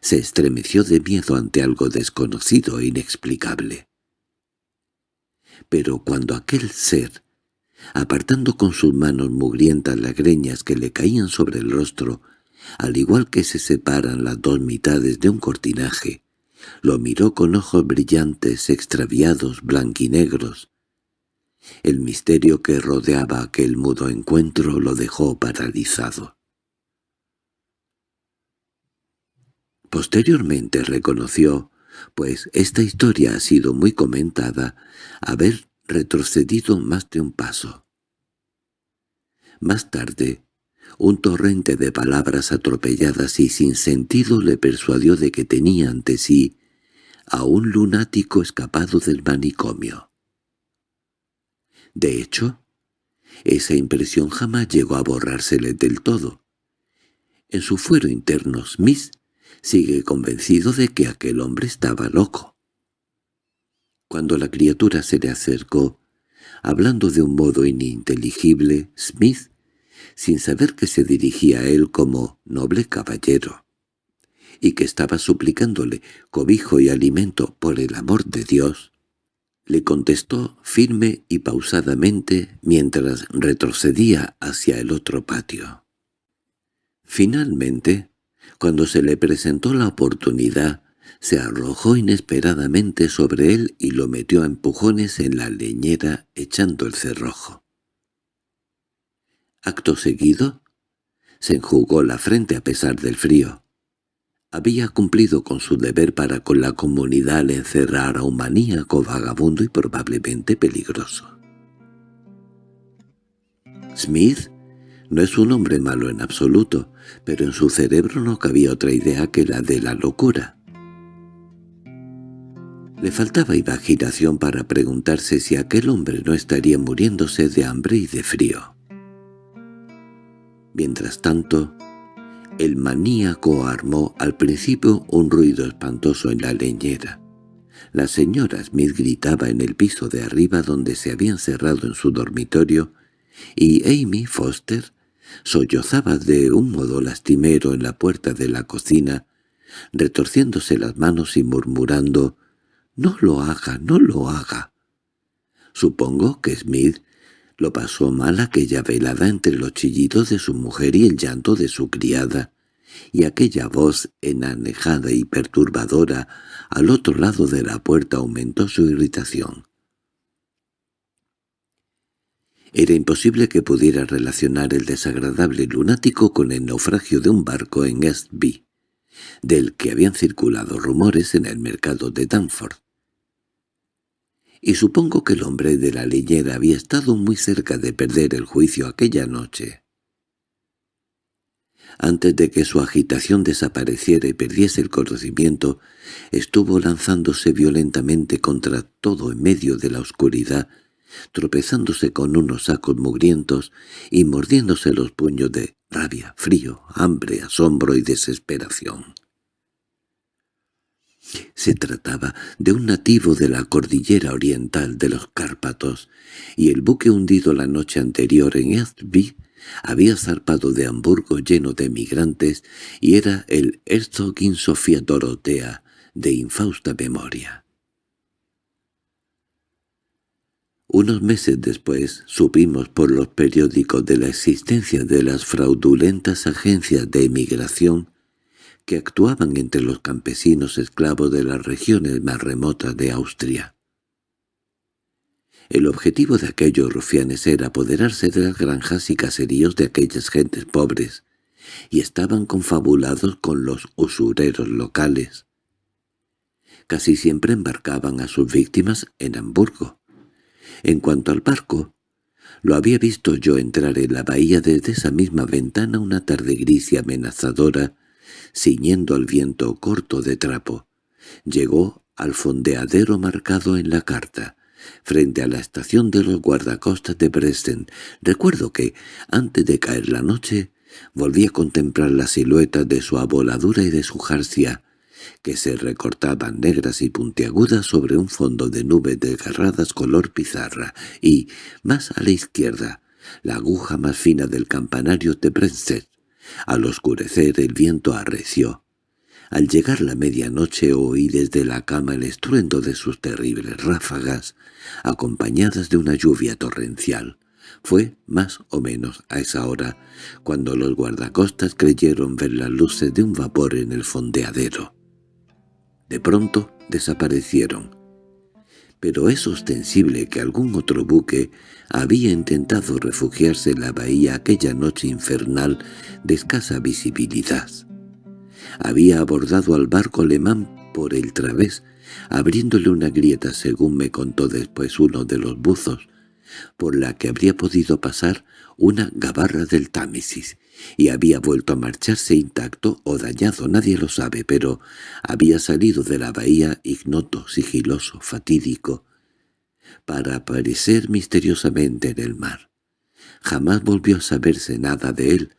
se estremeció de miedo ante algo desconocido e inexplicable. Pero cuando aquel ser, apartando con sus manos mugrientas las greñas que le caían sobre el rostro, al igual que se separan las dos mitades de un cortinaje. Lo miró con ojos brillantes, extraviados, blanquinegros. El misterio que rodeaba aquel mudo encuentro lo dejó paralizado. Posteriormente reconoció, pues esta historia ha sido muy comentada, haber retrocedido más de un paso. Más tarde, un torrente de palabras atropelladas y sin sentido le persuadió de que tenía ante sí a un lunático escapado del manicomio. De hecho, esa impresión jamás llegó a borrársele del todo. En su fuero interno Smith sigue convencido de que aquel hombre estaba loco. Cuando la criatura se le acercó, hablando de un modo ininteligible, Smith sin saber que se dirigía a él como noble caballero, y que estaba suplicándole cobijo y alimento por el amor de Dios, le contestó firme y pausadamente mientras retrocedía hacia el otro patio. Finalmente, cuando se le presentó la oportunidad, se arrojó inesperadamente sobre él y lo metió a empujones en la leñera echando el cerrojo. Acto seguido, se enjugó la frente a pesar del frío. Había cumplido con su deber para con la comunidad al encerrar a un maníaco vagabundo y probablemente peligroso. Smith no es un hombre malo en absoluto, pero en su cerebro no cabía otra idea que la de la locura. Le faltaba imaginación para preguntarse si aquel hombre no estaría muriéndose de hambre y de frío. Mientras tanto, el maníaco armó al principio un ruido espantoso en la leñera. La señora Smith gritaba en el piso de arriba donde se había encerrado en su dormitorio, y Amy Foster sollozaba de un modo lastimero en la puerta de la cocina, retorciéndose las manos y murmurando «No lo haga, no lo haga». Supongo que Smith lo pasó mal aquella velada entre los chillidos de su mujer y el llanto de su criada, y aquella voz enanejada y perturbadora al otro lado de la puerta aumentó su irritación. Era imposible que pudiera relacionar el desagradable lunático con el naufragio de un barco en Eastby, del que habían circulado rumores en el mercado de Danford y supongo que el hombre de la leñera había estado muy cerca de perder el juicio aquella noche. Antes de que su agitación desapareciera y perdiese el conocimiento, estuvo lanzándose violentamente contra todo en medio de la oscuridad, tropezándose con unos sacos mugrientos y mordiéndose los puños de rabia, frío, hambre, asombro y desesperación. Se trataba de un nativo de la cordillera oriental de los Cárpatos, y el buque hundido la noche anterior en Eastby había zarpado de Hamburgo lleno de emigrantes y era el Herzogin Sofía Dorotea de infausta memoria. Unos meses después supimos por los periódicos de la existencia de las fraudulentas agencias de emigración que actuaban entre los campesinos esclavos de las regiones más remotas de Austria. El objetivo de aquellos rufianes era apoderarse de las granjas y caseríos de aquellas gentes pobres, y estaban confabulados con los usureros locales. Casi siempre embarcaban a sus víctimas en Hamburgo. En cuanto al barco, lo había visto yo entrar en la bahía desde esa misma ventana una tarde gris y amenazadora ciñendo al viento corto de trapo. Llegó al fondeadero marcado en la carta, frente a la estación de los guardacostas de Dresden. Recuerdo que, antes de caer la noche, volví a contemplar las siluetas de su aboladura y de su jarcia, que se recortaban negras y puntiagudas sobre un fondo de nubes desgarradas color pizarra, y, más a la izquierda, la aguja más fina del campanario de Brensted, al oscurecer el viento arreció. Al llegar la medianoche oí desde la cama el estruendo de sus terribles ráfagas, acompañadas de una lluvia torrencial. Fue más o menos a esa hora cuando los guardacostas creyeron ver las luces de un vapor en el fondeadero. De pronto desaparecieron, pero es ostensible que algún otro buque había intentado refugiarse en la bahía aquella noche infernal de escasa visibilidad. Había abordado al barco alemán por el través, abriéndole una grieta según me contó después uno de los buzos, por la que habría podido pasar una gabarra del Támesis, y había vuelto a marcharse intacto o dañado, nadie lo sabe, pero había salido de la bahía ignoto, sigiloso, fatídico, para aparecer misteriosamente en el mar. Jamás volvió a saberse nada de él,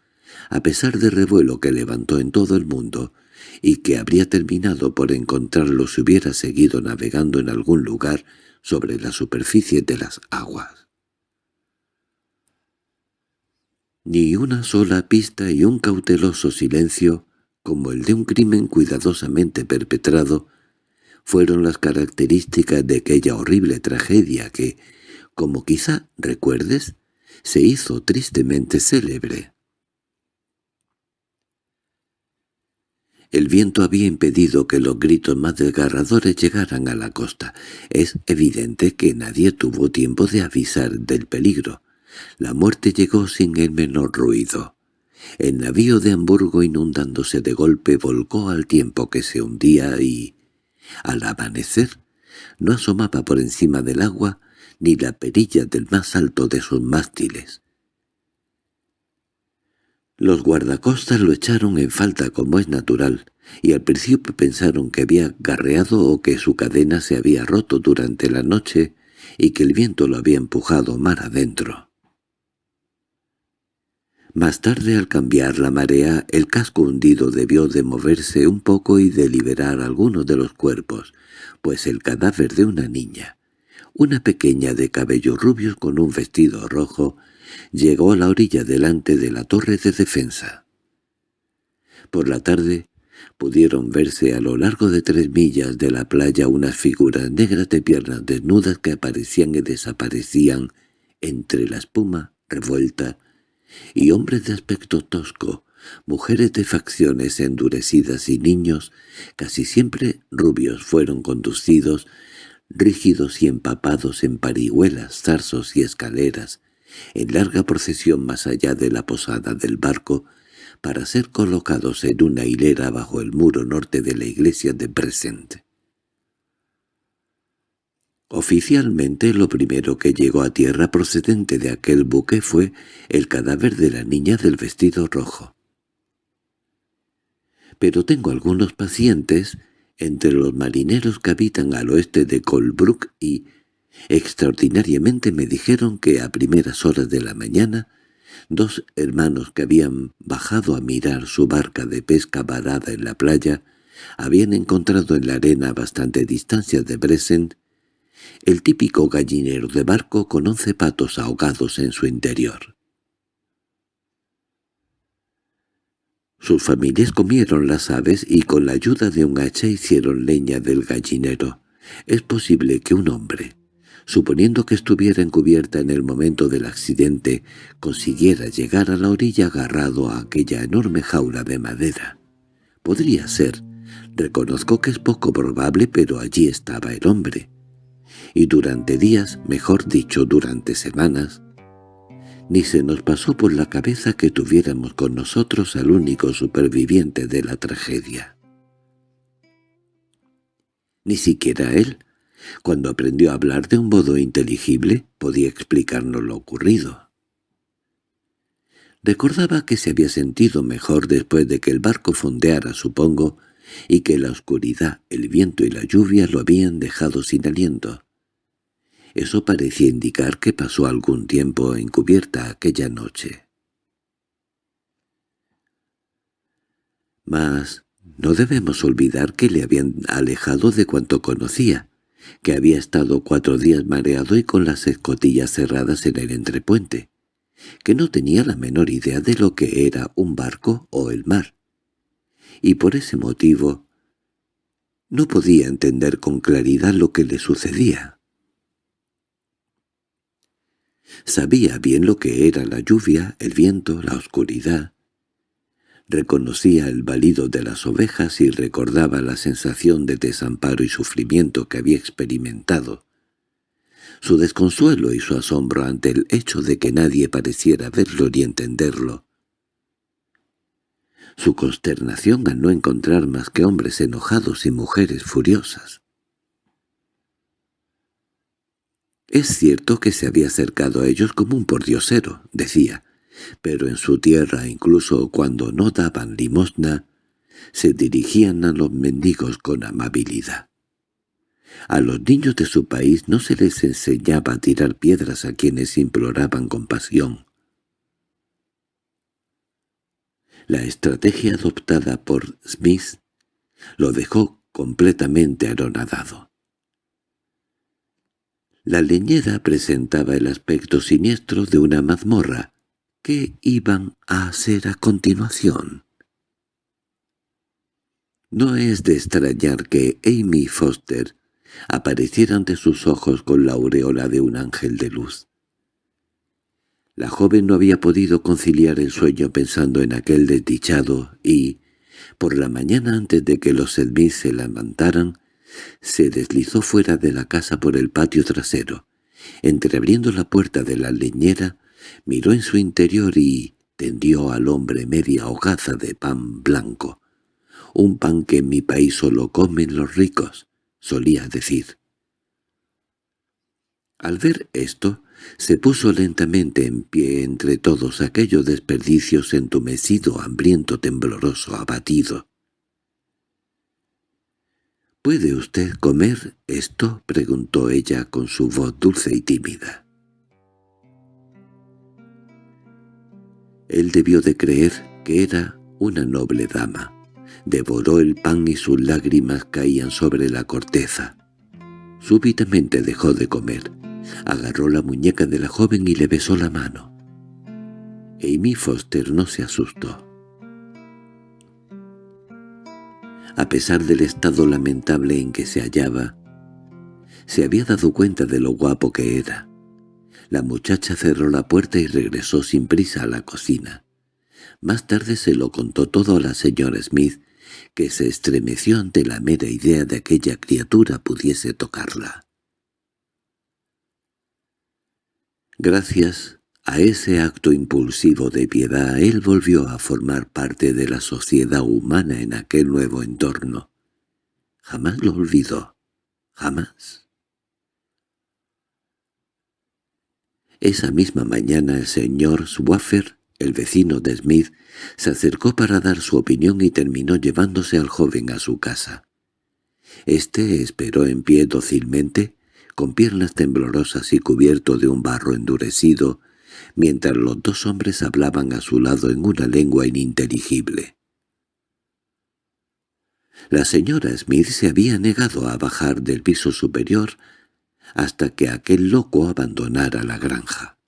a pesar del revuelo que levantó en todo el mundo, y que habría terminado por encontrarlo si hubiera seguido navegando en algún lugar sobre la superficie de las aguas. Ni una sola pista y un cauteloso silencio, como el de un crimen cuidadosamente perpetrado, fueron las características de aquella horrible tragedia que, como quizá recuerdes, se hizo tristemente célebre. El viento había impedido que los gritos más desgarradores llegaran a la costa. Es evidente que nadie tuvo tiempo de avisar del peligro. La muerte llegó sin el menor ruido. El navío de Hamburgo inundándose de golpe volcó al tiempo que se hundía y, al amanecer, no asomaba por encima del agua ni la perilla del más alto de sus mástiles. Los guardacostas lo echaron en falta como es natural, y al principio pensaron que había garreado o que su cadena se había roto durante la noche y que el viento lo había empujado mar adentro. Más tarde, al cambiar la marea, el casco hundido debió de moverse un poco y de liberar algunos de los cuerpos, pues el cadáver de una niña, una pequeña de cabellos rubios con un vestido rojo, llegó a la orilla delante de la torre de defensa. Por la tarde pudieron verse a lo largo de tres millas de la playa unas figuras negras de piernas desnudas que aparecían y desaparecían entre la espuma revuelta y hombres de aspecto tosco, mujeres de facciones endurecidas y niños, casi siempre rubios, fueron conducidos, rígidos y empapados en parihuelas, zarzos y escaleras, en larga procesión más allá de la posada del barco, para ser colocados en una hilera bajo el muro norte de la iglesia de Present. Oficialmente lo primero que llegó a tierra procedente de aquel buque fue el cadáver de la niña del vestido rojo. Pero tengo algunos pacientes entre los marineros que habitan al oeste de Colbrook y, extraordinariamente me dijeron que a primeras horas de la mañana, dos hermanos que habían bajado a mirar su barca de pesca varada en la playa habían encontrado en la arena a bastante distancia de Bresen el típico gallinero de barco con once patos ahogados en su interior. Sus familias comieron las aves y con la ayuda de un hacha hicieron leña del gallinero. Es posible que un hombre, suponiendo que estuviera encubierta en el momento del accidente, consiguiera llegar a la orilla agarrado a aquella enorme jaula de madera. Podría ser. Reconozco que es poco probable, pero allí estaba el hombre y durante días, mejor dicho durante semanas, ni se nos pasó por la cabeza que tuviéramos con nosotros al único superviviente de la tragedia. Ni siquiera él, cuando aprendió a hablar de un modo inteligible, podía explicarnos lo ocurrido. Recordaba que se había sentido mejor después de que el barco fondeara, supongo, y que la oscuridad, el viento y la lluvia lo habían dejado sin aliento. Eso parecía indicar que pasó algún tiempo encubierta aquella noche. Mas no debemos olvidar que le habían alejado de cuanto conocía, que había estado cuatro días mareado y con las escotillas cerradas en el entrepuente, que no tenía la menor idea de lo que era un barco o el mar, y por ese motivo no podía entender con claridad lo que le sucedía. Sabía bien lo que era la lluvia, el viento, la oscuridad. Reconocía el balido de las ovejas y recordaba la sensación de desamparo y sufrimiento que había experimentado. Su desconsuelo y su asombro ante el hecho de que nadie pareciera verlo ni entenderlo. Su consternación al no encontrar más que hombres enojados y mujeres furiosas. Es cierto que se había acercado a ellos como un pordiosero, decía, pero en su tierra, incluso cuando no daban limosna, se dirigían a los mendigos con amabilidad. A los niños de su país no se les enseñaba a tirar piedras a quienes imploraban compasión. La estrategia adoptada por Smith lo dejó completamente anonadado. La leñera presentaba el aspecto siniestro de una mazmorra. ¿Qué iban a hacer a continuación? No es de extrañar que Amy Foster apareciera ante sus ojos con la aureola de un ángel de luz. La joven no había podido conciliar el sueño pensando en aquel desdichado y, Por la mañana antes de que los Smith se levantaran, se deslizó fuera de la casa por el patio trasero. Entreabriendo la puerta de la leñera, miró en su interior y tendió al hombre media hogaza de pan blanco. Un pan que en mi país solo comen los ricos, solía decir. Al ver esto, se puso lentamente en pie entre todos aquellos desperdicios entumecido, hambriento, tembloroso, abatido. —¿Puede usted comer esto? —preguntó ella con su voz dulce y tímida. Él debió de creer que era una noble dama. Devoró el pan y sus lágrimas caían sobre la corteza. Súbitamente dejó de comer. Agarró la muñeca de la joven y le besó la mano. Amy Foster no se asustó. A pesar del estado lamentable en que se hallaba, se había dado cuenta de lo guapo que era. La muchacha cerró la puerta y regresó sin prisa a la cocina. Más tarde se lo contó todo a la señora Smith, que se estremeció ante la mera idea de que aquella criatura pudiese tocarla. Gracias a ese acto impulsivo de piedad él volvió a formar parte de la sociedad humana en aquel nuevo entorno. Jamás lo olvidó. Jamás. Esa misma mañana el señor Swaffer, el vecino de Smith, se acercó para dar su opinión y terminó llevándose al joven a su casa. Este esperó en pie dócilmente, con piernas temblorosas y cubierto de un barro endurecido, mientras los dos hombres hablaban a su lado en una lengua ininteligible. La señora Smith se había negado a bajar del piso superior hasta que aquel loco abandonara la granja.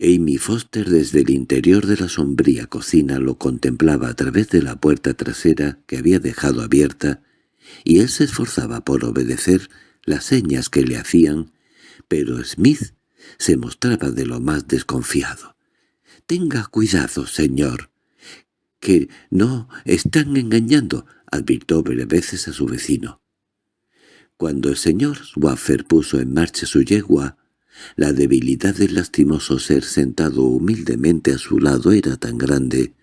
Amy Foster desde el interior de la sombría cocina lo contemplaba a través de la puerta trasera que había dejado abierta, y él se esforzaba por obedecer las señas que le hacían, pero Smith se mostraba de lo más desconfiado. «Tenga cuidado, señor, que no están engañando», advirtió varias veces a su vecino. Cuando el señor Swaffer puso en marcha su yegua, la debilidad del lastimoso ser sentado humildemente a su lado era tan grande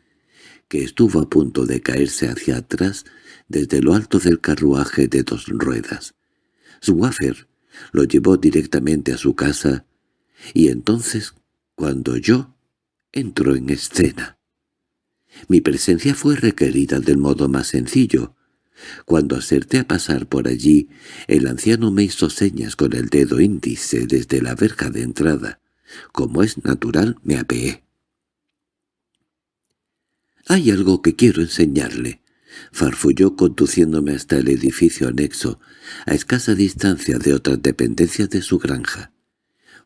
que estuvo a punto de caerse hacia atrás desde lo alto del carruaje de dos ruedas. Swaffer lo llevó directamente a su casa y entonces, cuando yo entro en escena. Mi presencia fue requerida del modo más sencillo. Cuando acerté a pasar por allí, el anciano me hizo señas con el dedo índice desde la verja de entrada. Como es natural, me apeé. «Hay algo que quiero enseñarle», farfulló conduciéndome hasta el edificio anexo, a escasa distancia de otras dependencias de su granja.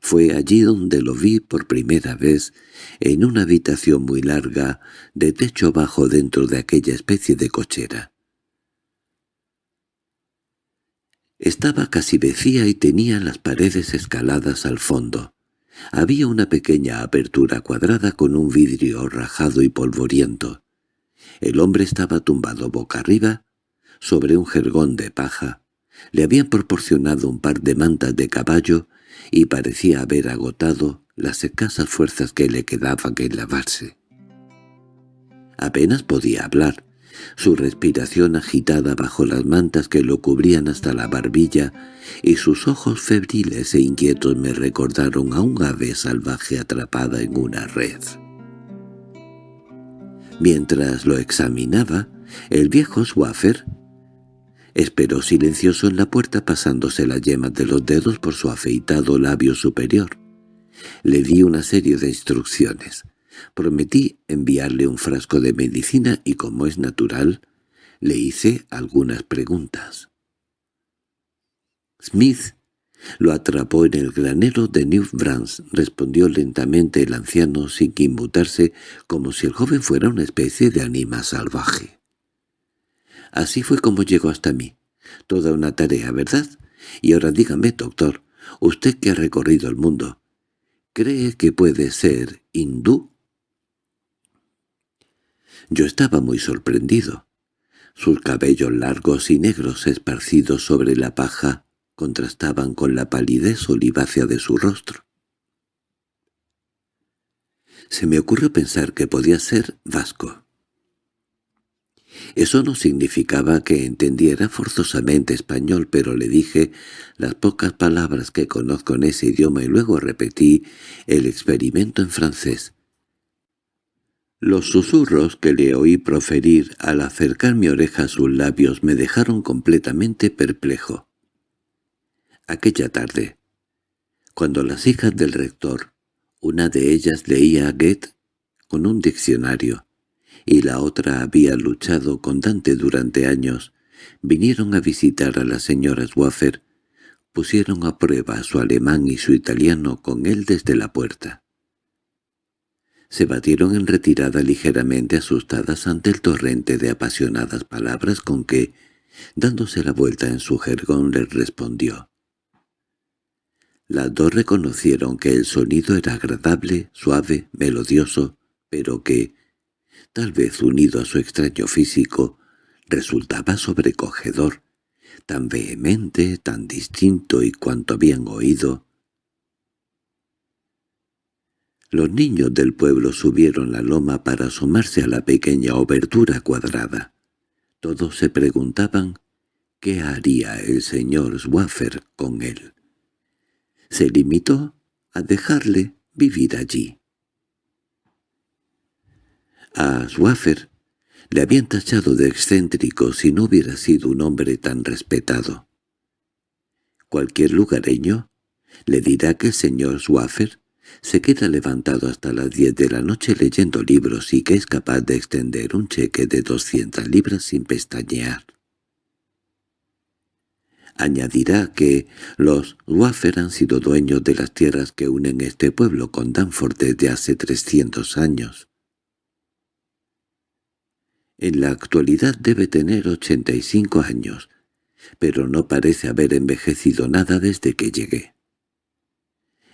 Fue allí donde lo vi por primera vez, en una habitación muy larga, de techo bajo dentro de aquella especie de cochera. Estaba casi vacía y tenía las paredes escaladas al fondo. Había una pequeña apertura cuadrada con un vidrio rajado y polvoriento. El hombre estaba tumbado boca arriba, sobre un jergón de paja. Le habían proporcionado un par de mantas de caballo y parecía haber agotado las escasas fuerzas que le quedaban en lavarse. Apenas podía hablar. Su respiración agitada bajo las mantas que lo cubrían hasta la barbilla y sus ojos febriles e inquietos me recordaron a un ave salvaje atrapada en una red. Mientras lo examinaba, el viejo Swaffer Esperó silencioso en la puerta pasándose las yemas de los dedos por su afeitado labio superior. Le di una serie de instrucciones. Prometí enviarle un frasco de medicina y, como es natural, le hice algunas preguntas. Smith lo atrapó en el granero de New France, respondió lentamente el anciano sin inmutarse, como si el joven fuera una especie de anima salvaje. Así fue como llegó hasta mí. Toda una tarea, ¿verdad? Y ahora dígame, doctor, usted que ha recorrido el mundo, ¿cree que puede ser hindú? Yo estaba muy sorprendido. Sus cabellos largos y negros esparcidos sobre la paja contrastaban con la palidez olivácea de su rostro. Se me ocurrió pensar que podía ser vasco. Eso no significaba que entendiera forzosamente español, pero le dije las pocas palabras que conozco en ese idioma y luego repetí el experimento en francés. Los susurros que le oí proferir al acercar mi oreja a sus labios me dejaron completamente perplejo. Aquella tarde, cuando las hijas del rector, una de ellas leía a Goethe con un diccionario, y la otra había luchado con Dante durante años, vinieron a visitar a la señora Swaffer, pusieron a prueba su alemán y su italiano con él desde la puerta. Se batieron en retirada ligeramente asustadas ante el torrente de apasionadas palabras con que, dándose la vuelta en su jergón, les respondió. Las dos reconocieron que el sonido era agradable, suave, melodioso, pero que, tal vez unido a su extraño físico, resultaba sobrecogedor, tan vehemente, tan distinto y cuanto habían oído. Los niños del pueblo subieron la loma para asomarse a la pequeña obertura cuadrada. Todos se preguntaban qué haría el señor Swaffer con él. Se limitó a dejarle vivir allí. A Swaffer le habían tachado de excéntrico si no hubiera sido un hombre tan respetado. Cualquier lugareño le dirá que el señor Swaffer se queda levantado hasta las diez de la noche leyendo libros y que es capaz de extender un cheque de doscientas libras sin pestañear. Añadirá que los Waffer han sido dueños de las tierras que unen este pueblo con Danforth desde hace trescientos años. En la actualidad debe tener ochenta y cinco años, pero no parece haber envejecido nada desde que llegué.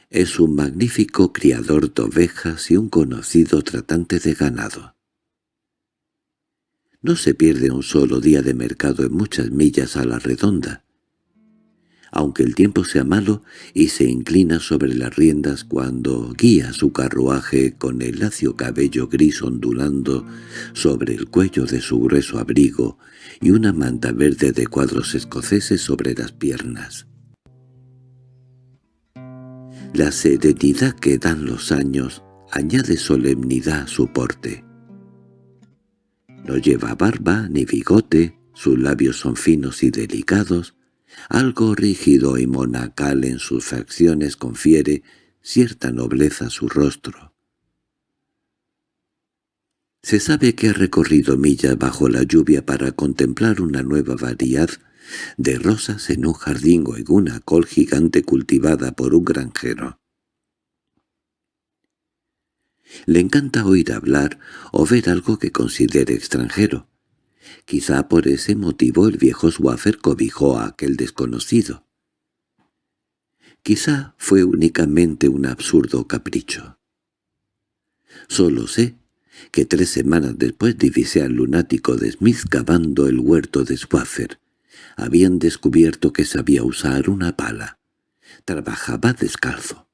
Es un magnífico criador de ovejas y un conocido tratante de ganado. No se pierde un solo día de mercado en muchas millas a la redonda, aunque el tiempo sea malo, y se inclina sobre las riendas cuando guía su carruaje con el lacio cabello gris ondulando sobre el cuello de su grueso abrigo y una manta verde de cuadros escoceses sobre las piernas. La serenidad que dan los años añade solemnidad a su porte. No lleva barba ni bigote, sus labios son finos y delicados, algo rígido y monacal en sus facciones confiere cierta nobleza a su rostro. Se sabe que ha recorrido millas bajo la lluvia para contemplar una nueva variedad de rosas en un jardín o en una col gigante cultivada por un granjero. Le encanta oír hablar o ver algo que considere extranjero. Quizá por ese motivo el viejo Swaffer cobijó a aquel desconocido. Quizá fue únicamente un absurdo capricho. Solo sé que tres semanas después divisé al lunático de Smith cavando el huerto de Swaffer. Habían descubierto que sabía usar una pala. Trabajaba descalzo.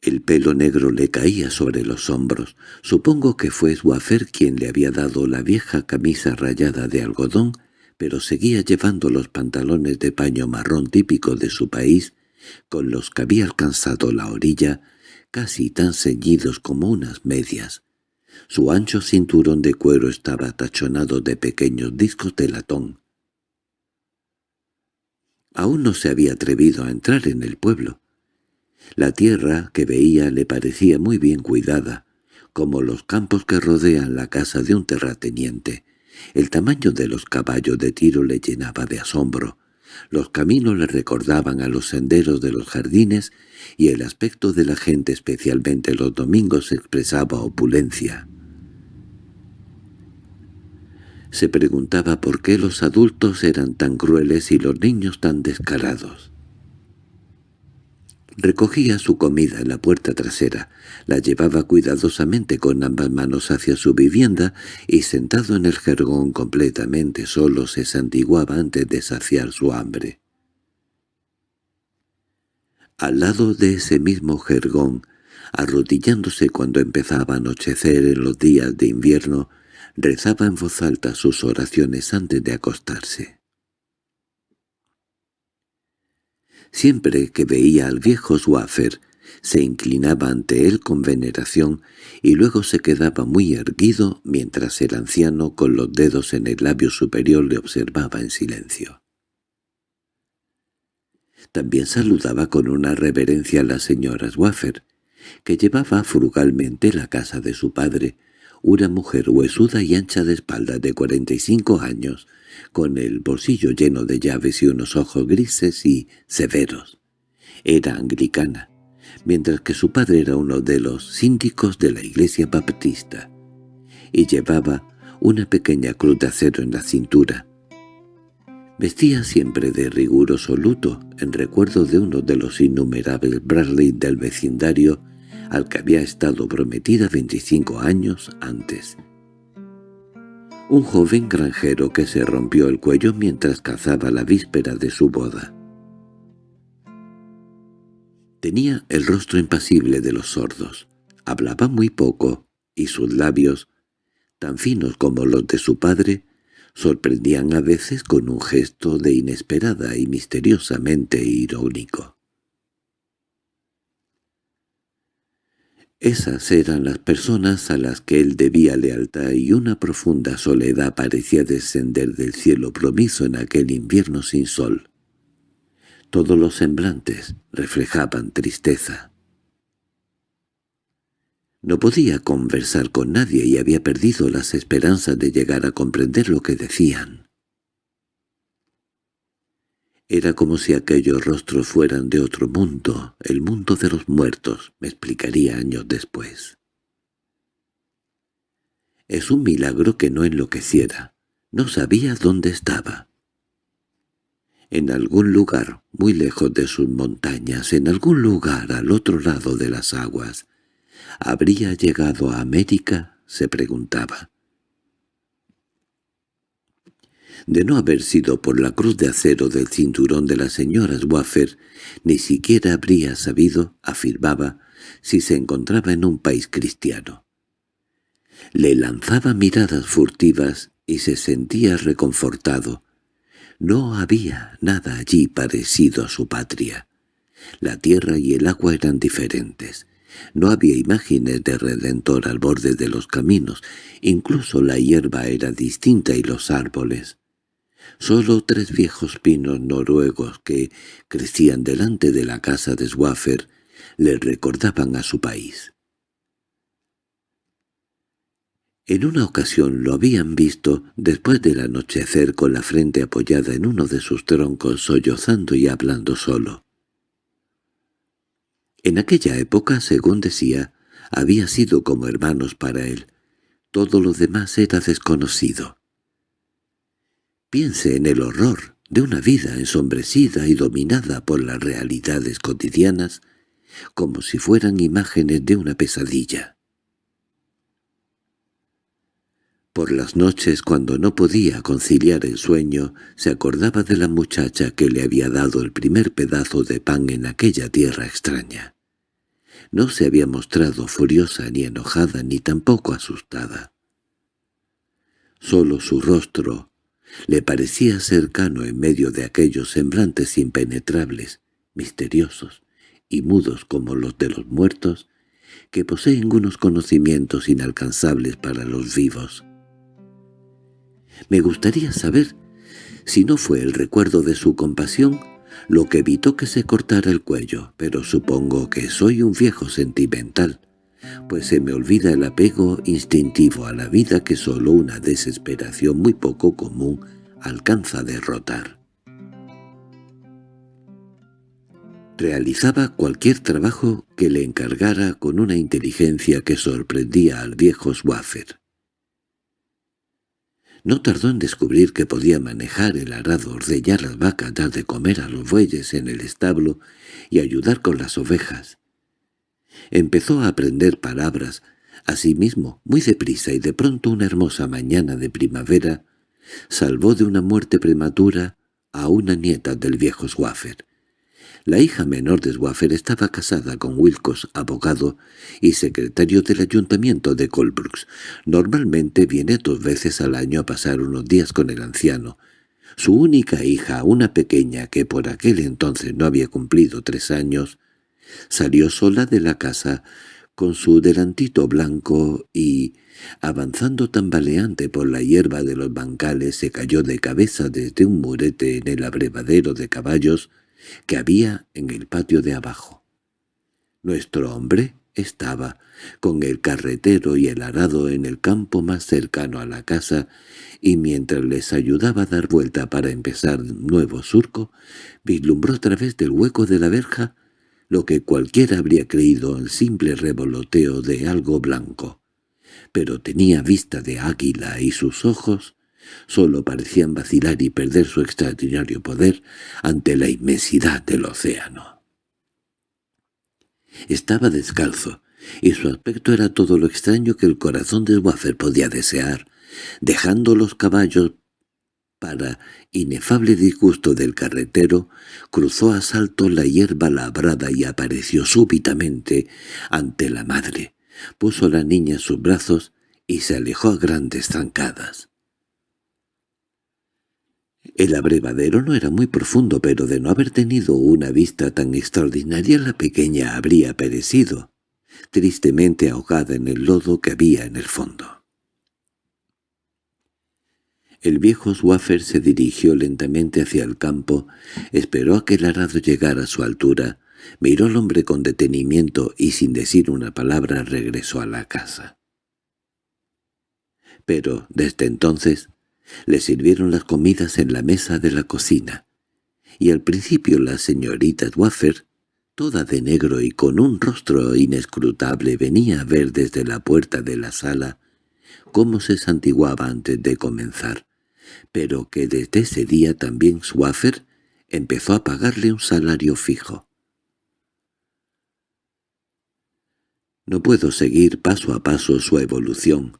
El pelo negro le caía sobre los hombros. Supongo que fue Swaffer quien le había dado la vieja camisa rayada de algodón, pero seguía llevando los pantalones de paño marrón típico de su país, con los que había alcanzado la orilla, casi tan ceñidos como unas medias. Su ancho cinturón de cuero estaba tachonado de pequeños discos de latón. Aún no se había atrevido a entrar en el pueblo. La tierra que veía le parecía muy bien cuidada, como los campos que rodean la casa de un terrateniente. El tamaño de los caballos de tiro le llenaba de asombro. Los caminos le recordaban a los senderos de los jardines y el aspecto de la gente especialmente los domingos expresaba opulencia. Se preguntaba por qué los adultos eran tan crueles y los niños tan descarados. Recogía su comida en la puerta trasera, la llevaba cuidadosamente con ambas manos hacia su vivienda y sentado en el jergón completamente solo se santiguaba antes de saciar su hambre. Al lado de ese mismo jergón, arrodillándose cuando empezaba a anochecer en los días de invierno, rezaba en voz alta sus oraciones antes de acostarse. Siempre que veía al viejo Swaffer, se inclinaba ante él con veneración y luego se quedaba muy erguido mientras el anciano con los dedos en el labio superior le observaba en silencio. También saludaba con una reverencia a la señora Swaffer, que llevaba frugalmente la casa de su padre, una mujer huesuda y ancha de espalda de cuarenta y cinco años, con el bolsillo lleno de llaves y unos ojos grises y severos. Era anglicana, mientras que su padre era uno de los síndicos de la iglesia baptista, y llevaba una pequeña cruz de acero en la cintura. Vestía siempre de riguroso luto, en recuerdo de uno de los innumerables Bradley del vecindario al que había estado prometida veinticinco años antes, un joven granjero que se rompió el cuello mientras cazaba la víspera de su boda. Tenía el rostro impasible de los sordos, hablaba muy poco, y sus labios, tan finos como los de su padre, sorprendían a veces con un gesto de inesperada y misteriosamente irónico. Esas eran las personas a las que él debía lealtad y una profunda soledad parecía descender del cielo promiso en aquel invierno sin sol. Todos los semblantes reflejaban tristeza. No podía conversar con nadie y había perdido las esperanzas de llegar a comprender lo que decían. Era como si aquellos rostros fueran de otro mundo, el mundo de los muertos, me explicaría años después. Es un milagro que no enloqueciera. No sabía dónde estaba. En algún lugar, muy lejos de sus montañas, en algún lugar al otro lado de las aguas, ¿habría llegado a América? se preguntaba. De no haber sido por la cruz de acero del cinturón de la señora Swaffer, ni siquiera habría sabido, afirmaba, si se encontraba en un país cristiano. Le lanzaba miradas furtivas y se sentía reconfortado. No había nada allí parecido a su patria. La tierra y el agua eran diferentes. No había imágenes de Redentor al borde de los caminos, incluso la hierba era distinta y los árboles. Solo tres viejos pinos noruegos que crecían delante de la casa de Swaffer le recordaban a su país. En una ocasión lo habían visto después del anochecer con la frente apoyada en uno de sus troncos sollozando y hablando solo. En aquella época, según decía, había sido como hermanos para él. Todo lo demás era desconocido. Piense en el horror de una vida ensombrecida y dominada por las realidades cotidianas, como si fueran imágenes de una pesadilla. Por las noches, cuando no podía conciliar el sueño, se acordaba de la muchacha que le había dado el primer pedazo de pan en aquella tierra extraña. No se había mostrado furiosa ni enojada ni tampoco asustada. Solo su rostro, le parecía cercano en medio de aquellos semblantes impenetrables, misteriosos y mudos como los de los muertos, que poseen unos conocimientos inalcanzables para los vivos. Me gustaría saber si no fue el recuerdo de su compasión lo que evitó que se cortara el cuello, pero supongo que soy un viejo sentimental, pues se me olvida el apego instintivo a la vida que solo una desesperación muy poco común alcanza a derrotar. Realizaba cualquier trabajo que le encargara con una inteligencia que sorprendía al viejo Swaffer. No tardó en descubrir que podía manejar el arado, ordeñar las vacas, dar de comer a los bueyes en el establo y ayudar con las ovejas. Empezó a aprender palabras, Asimismo, muy deprisa y de pronto una hermosa mañana de primavera, salvó de una muerte prematura a una nieta del viejo Swaffer. La hija menor de Swaffer estaba casada con Wilcox, abogado y secretario del ayuntamiento de Colbrooks. Normalmente viene dos veces al año a pasar unos días con el anciano. Su única hija, una pequeña que por aquel entonces no había cumplido tres años, salió sola de la casa con su delantito blanco y, avanzando tambaleante por la hierba de los bancales, se cayó de cabeza desde un murete en el abrevadero de caballos que había en el patio de abajo. Nuestro hombre estaba, con el carretero y el arado en el campo más cercano a la casa, y mientras les ayudaba a dar vuelta para empezar nuevo surco, vislumbró a través del hueco de la verja lo que cualquiera habría creído el simple revoloteo de algo blanco. Pero tenía vista de águila y sus ojos solo parecían vacilar y perder su extraordinario poder ante la inmensidad del océano. Estaba descalzo, y su aspecto era todo lo extraño que el corazón de Waffer podía desear, dejando los caballos para inefable disgusto del carretero, cruzó a salto la hierba labrada y apareció súbitamente ante la madre. Puso a la niña en sus brazos y se alejó a grandes zancadas. El abrevadero no era muy profundo, pero de no haber tenido una vista tan extraordinaria la pequeña habría perecido, tristemente ahogada en el lodo que había en el fondo. El viejo Swaffer se dirigió lentamente hacia el campo, esperó a que el arado llegara a su altura, miró al hombre con detenimiento y sin decir una palabra regresó a la casa. Pero, desde entonces, le sirvieron las comidas en la mesa de la cocina, y al principio la señorita Swaffer, toda de negro y con un rostro inescrutable, venía a ver desde la puerta de la sala cómo se santiguaba antes de comenzar pero que desde ese día también Swaffer empezó a pagarle un salario fijo. No puedo seguir paso a paso su evolución.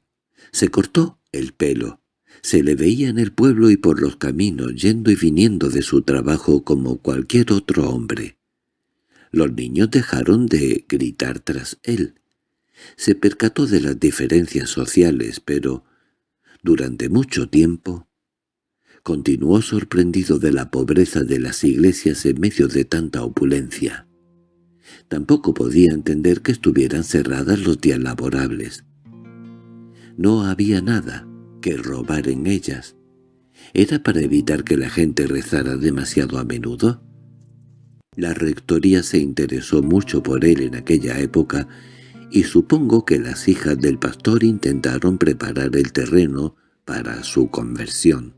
Se cortó el pelo. Se le veía en el pueblo y por los caminos, yendo y viniendo de su trabajo como cualquier otro hombre. Los niños dejaron de gritar tras él. Se percató de las diferencias sociales, pero durante mucho tiempo continuó sorprendido de la pobreza de las iglesias en medio de tanta opulencia. Tampoco podía entender que estuvieran cerradas los días laborables. No había nada que robar en ellas. ¿Era para evitar que la gente rezara demasiado a menudo? La rectoría se interesó mucho por él en aquella época y supongo que las hijas del pastor intentaron preparar el terreno para su conversión.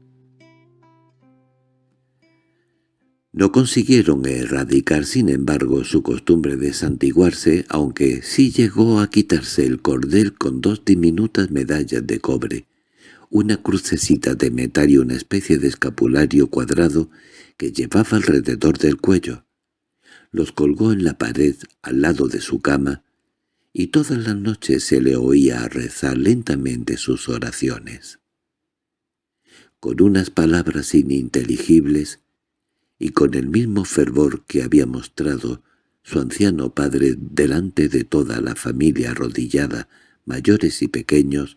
No consiguieron erradicar, sin embargo, su costumbre de santiguarse, aunque sí llegó a quitarse el cordel con dos diminutas medallas de cobre, una crucecita de metal y una especie de escapulario cuadrado que llevaba alrededor del cuello. Los colgó en la pared al lado de su cama, y todas las noches se le oía rezar lentamente sus oraciones. Con unas palabras ininteligibles, y con el mismo fervor que había mostrado su anciano padre delante de toda la familia arrodillada, mayores y pequeños,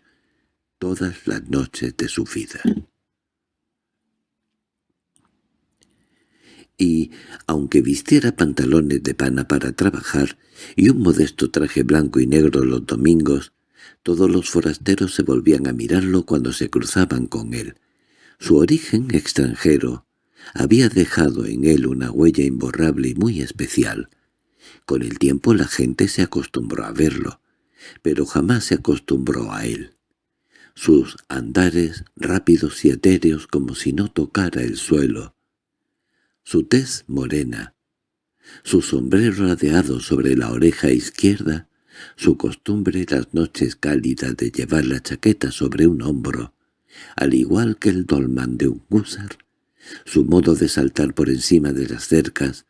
todas las noches de su vida. Y, aunque vistiera pantalones de pana para trabajar y un modesto traje blanco y negro los domingos, todos los forasteros se volvían a mirarlo cuando se cruzaban con él. Su origen extranjero, había dejado en él una huella imborrable y muy especial. Con el tiempo la gente se acostumbró a verlo, pero jamás se acostumbró a él. Sus andares rápidos y etéreos como si no tocara el suelo. Su tez morena, su sombrero ladeado sobre la oreja izquierda, su costumbre las noches cálidas de llevar la chaqueta sobre un hombro, al igual que el dolman de un gúsar, su modo de saltar por encima de las cercas,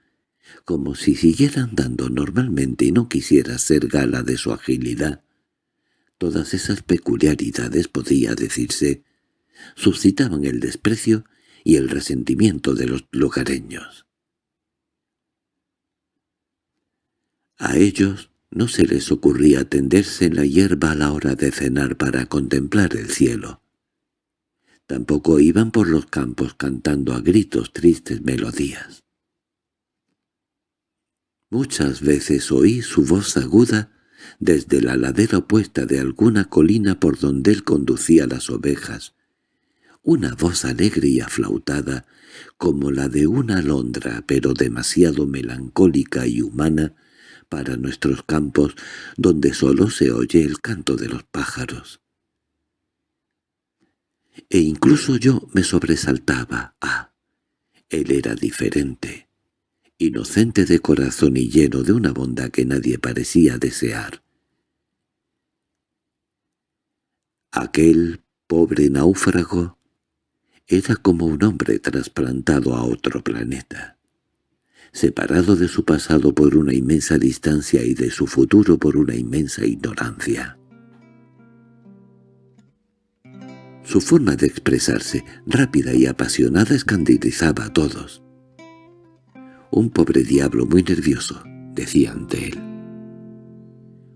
como si siguiera andando normalmente y no quisiera ser gala de su agilidad. Todas esas peculiaridades, podía decirse, suscitaban el desprecio y el resentimiento de los lugareños. A ellos no se les ocurría tenderse en la hierba a la hora de cenar para contemplar el cielo. Tampoco iban por los campos cantando a gritos tristes melodías. Muchas veces oí su voz aguda desde la ladera opuesta de alguna colina por donde él conducía las ovejas, una voz alegre y aflautada, como la de una alondra, pero demasiado melancólica y humana para nuestros campos, donde solo se oye el canto de los pájaros. E incluso yo me sobresaltaba. Ah, él era diferente, inocente de corazón y lleno de una bondad que nadie parecía desear. Aquel pobre náufrago era como un hombre trasplantado a otro planeta, separado de su pasado por una inmensa distancia y de su futuro por una inmensa ignorancia. Su forma de expresarse, rápida y apasionada, escandalizaba a todos. «Un pobre diablo muy nervioso», decía ante él.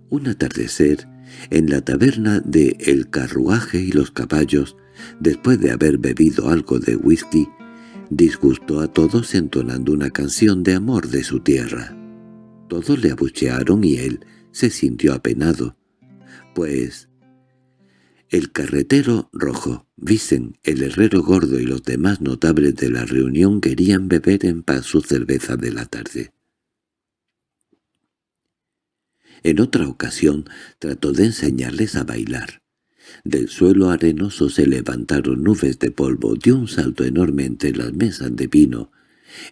Un atardecer, en la taberna de El Carruaje y los Caballos, después de haber bebido algo de whisky, disgustó a todos entonando una canción de amor de su tierra. Todos le abuchearon y él se sintió apenado, pues el carretero rojo, Vicen, el herrero gordo y los demás notables de la reunión querían beber en paz su cerveza de la tarde. En otra ocasión trató de enseñarles a bailar. Del suelo arenoso se levantaron nubes de polvo, dio un salto enorme entre las mesas de vino,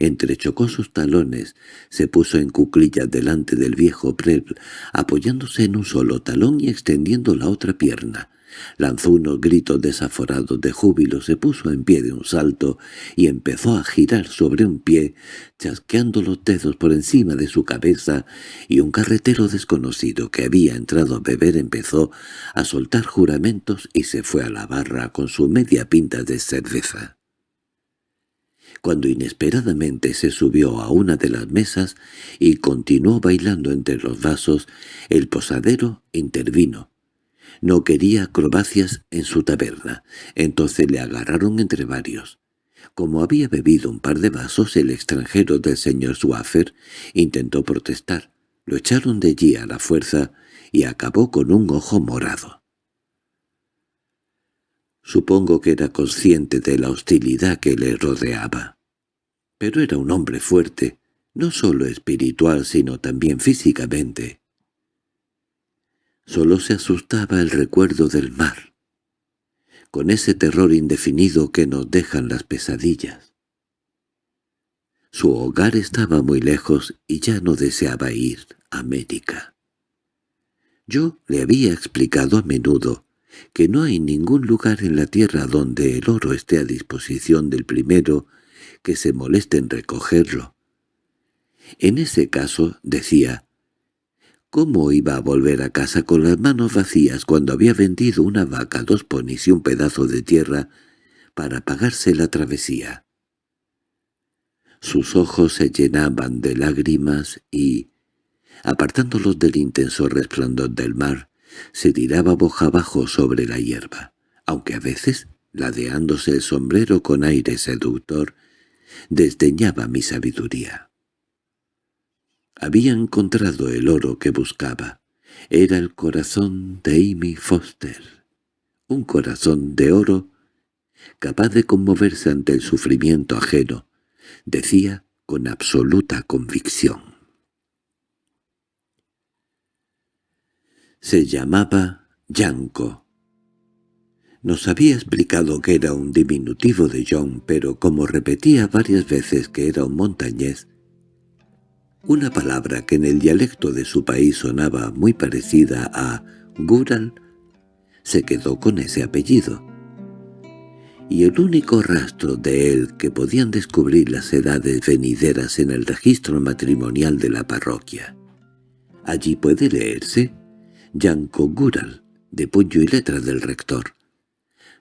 entrechocó sus talones, se puso en cuclillas delante del viejo Preble, apoyándose en un solo talón y extendiendo la otra pierna. Lanzó unos gritos desaforados de júbilo, se puso en pie de un salto y empezó a girar sobre un pie, chasqueando los dedos por encima de su cabeza, y un carretero desconocido que había entrado a beber empezó a soltar juramentos y se fue a la barra con su media pinta de cerveza. Cuando inesperadamente se subió a una de las mesas y continuó bailando entre los vasos, el posadero intervino no quería acrobacias en su taberna, entonces le agarraron entre varios. Como había bebido un par de vasos, el extranjero del señor Swaffer intentó protestar. Lo echaron de allí a la fuerza y acabó con un ojo morado. Supongo que era consciente de la hostilidad que le rodeaba. Pero era un hombre fuerte, no solo espiritual sino también físicamente. Solo se asustaba el recuerdo del mar, con ese terror indefinido que nos dejan las pesadillas. Su hogar estaba muy lejos y ya no deseaba ir a América. Yo le había explicado a menudo que no hay ningún lugar en la tierra donde el oro esté a disposición del primero que se moleste en recogerlo. En ese caso, decía, ¿Cómo iba a volver a casa con las manos vacías cuando había vendido una vaca, dos ponis y un pedazo de tierra para pagarse la travesía? Sus ojos se llenaban de lágrimas y, apartándolos del intenso resplandor del mar, se tiraba boja abajo sobre la hierba, aunque a veces, ladeándose el sombrero con aire seductor, desdeñaba mi sabiduría. Había encontrado el oro que buscaba. Era el corazón de Amy Foster. Un corazón de oro capaz de conmoverse ante el sufrimiento ajeno, decía con absoluta convicción. Se llamaba Yanko. Nos había explicado que era un diminutivo de John, pero como repetía varias veces que era un montañés, una palabra que en el dialecto de su país sonaba muy parecida a Gural, se quedó con ese apellido. y el único rastro de él que podían descubrir las edades venideras en el registro matrimonial de la parroquia. Allí puede leerse Yanko Gural, de puño y letra del rector.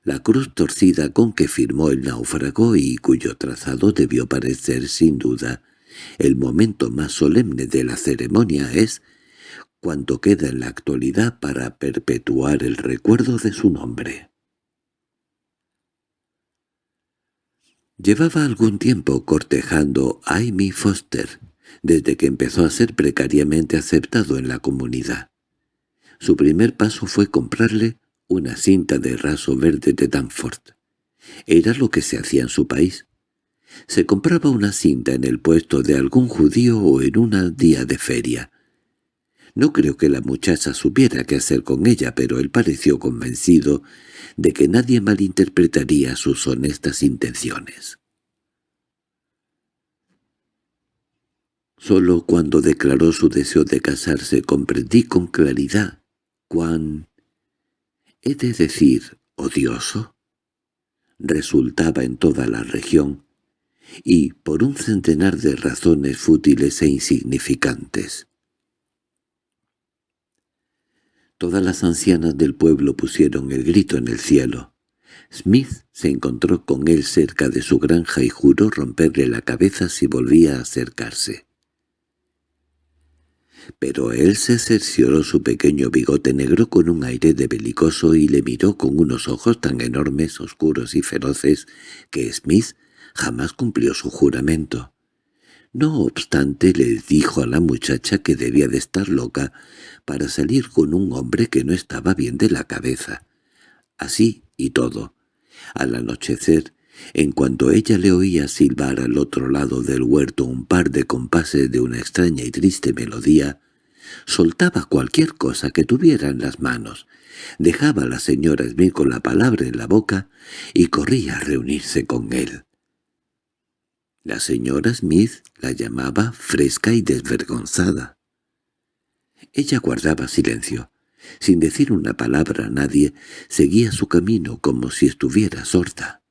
La cruz torcida con que firmó el náufrago y cuyo trazado debió parecer sin duda el momento más solemne de la ceremonia es cuanto queda en la actualidad para perpetuar el recuerdo de su nombre. Llevaba algún tiempo cortejando a Amy Foster, desde que empezó a ser precariamente aceptado en la comunidad. Su primer paso fue comprarle una cinta de raso verde de Danforth. Era lo que se hacía en su país. Se compraba una cinta en el puesto de algún judío o en un día de feria. No creo que la muchacha supiera qué hacer con ella, pero él pareció convencido de que nadie malinterpretaría sus honestas intenciones. Solo cuando declaró su deseo de casarse comprendí con claridad cuán, he de decir, odioso, resultaba en toda la región, y por un centenar de razones fútiles e insignificantes. Todas las ancianas del pueblo pusieron el grito en el cielo. Smith se encontró con él cerca de su granja y juró romperle la cabeza si volvía a acercarse. Pero él se cercioró su pequeño bigote negro con un aire de belicoso y le miró con unos ojos tan enormes, oscuros y feroces que Smith jamás cumplió su juramento. No obstante le dijo a la muchacha que debía de estar loca para salir con un hombre que no estaba bien de la cabeza. Así y todo. Al anochecer, en cuanto ella le oía silbar al otro lado del huerto un par de compases de una extraña y triste melodía, soltaba cualquier cosa que tuviera en las manos, dejaba a la señora Smith con la palabra en la boca y corría a reunirse con él. La señora Smith la llamaba fresca y desvergonzada. Ella guardaba silencio. Sin decir una palabra a nadie, seguía su camino como si estuviera sorda.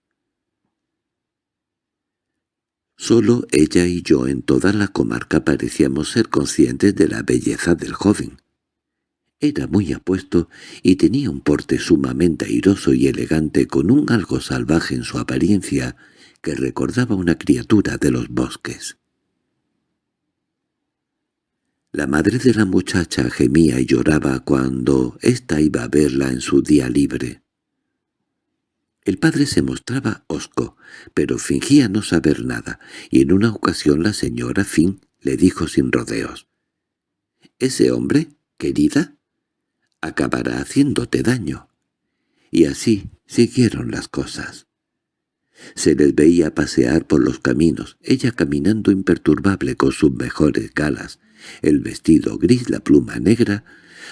Solo ella y yo en toda la comarca parecíamos ser conscientes de la belleza del joven. Era muy apuesto y tenía un porte sumamente airoso y elegante con un algo salvaje en su apariencia que recordaba una criatura de los bosques. La madre de la muchacha gemía y lloraba cuando ésta iba a verla en su día libre. El padre se mostraba hosco, pero fingía no saber nada, y en una ocasión la señora Finn le dijo sin rodeos. «Ese hombre, querida, acabará haciéndote daño». Y así siguieron las cosas. Se les veía pasear por los caminos, ella caminando imperturbable con sus mejores galas, el vestido gris, la pluma negra,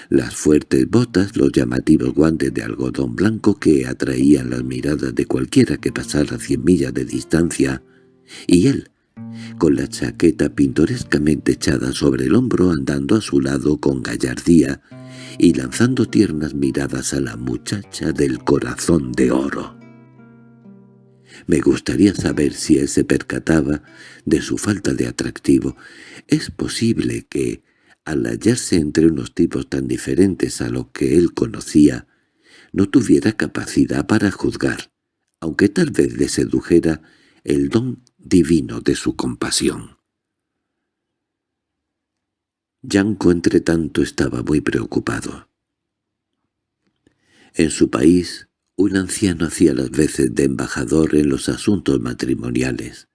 las fuertes botas, los llamativos guantes de algodón blanco que atraían las miradas de cualquiera que pasara cien millas de distancia, y él, con la chaqueta pintorescamente echada sobre el hombro andando a su lado con gallardía y lanzando tiernas miradas a la muchacha del corazón de oro. Me gustaría saber si él se percataba de su falta de atractivo. Es posible que, al hallarse entre unos tipos tan diferentes a lo que él conocía, no tuviera capacidad para juzgar, aunque tal vez le sedujera el don divino de su compasión. Yanko entretanto estaba muy preocupado. En su país un anciano hacía las veces de embajador en los asuntos matrimoniales.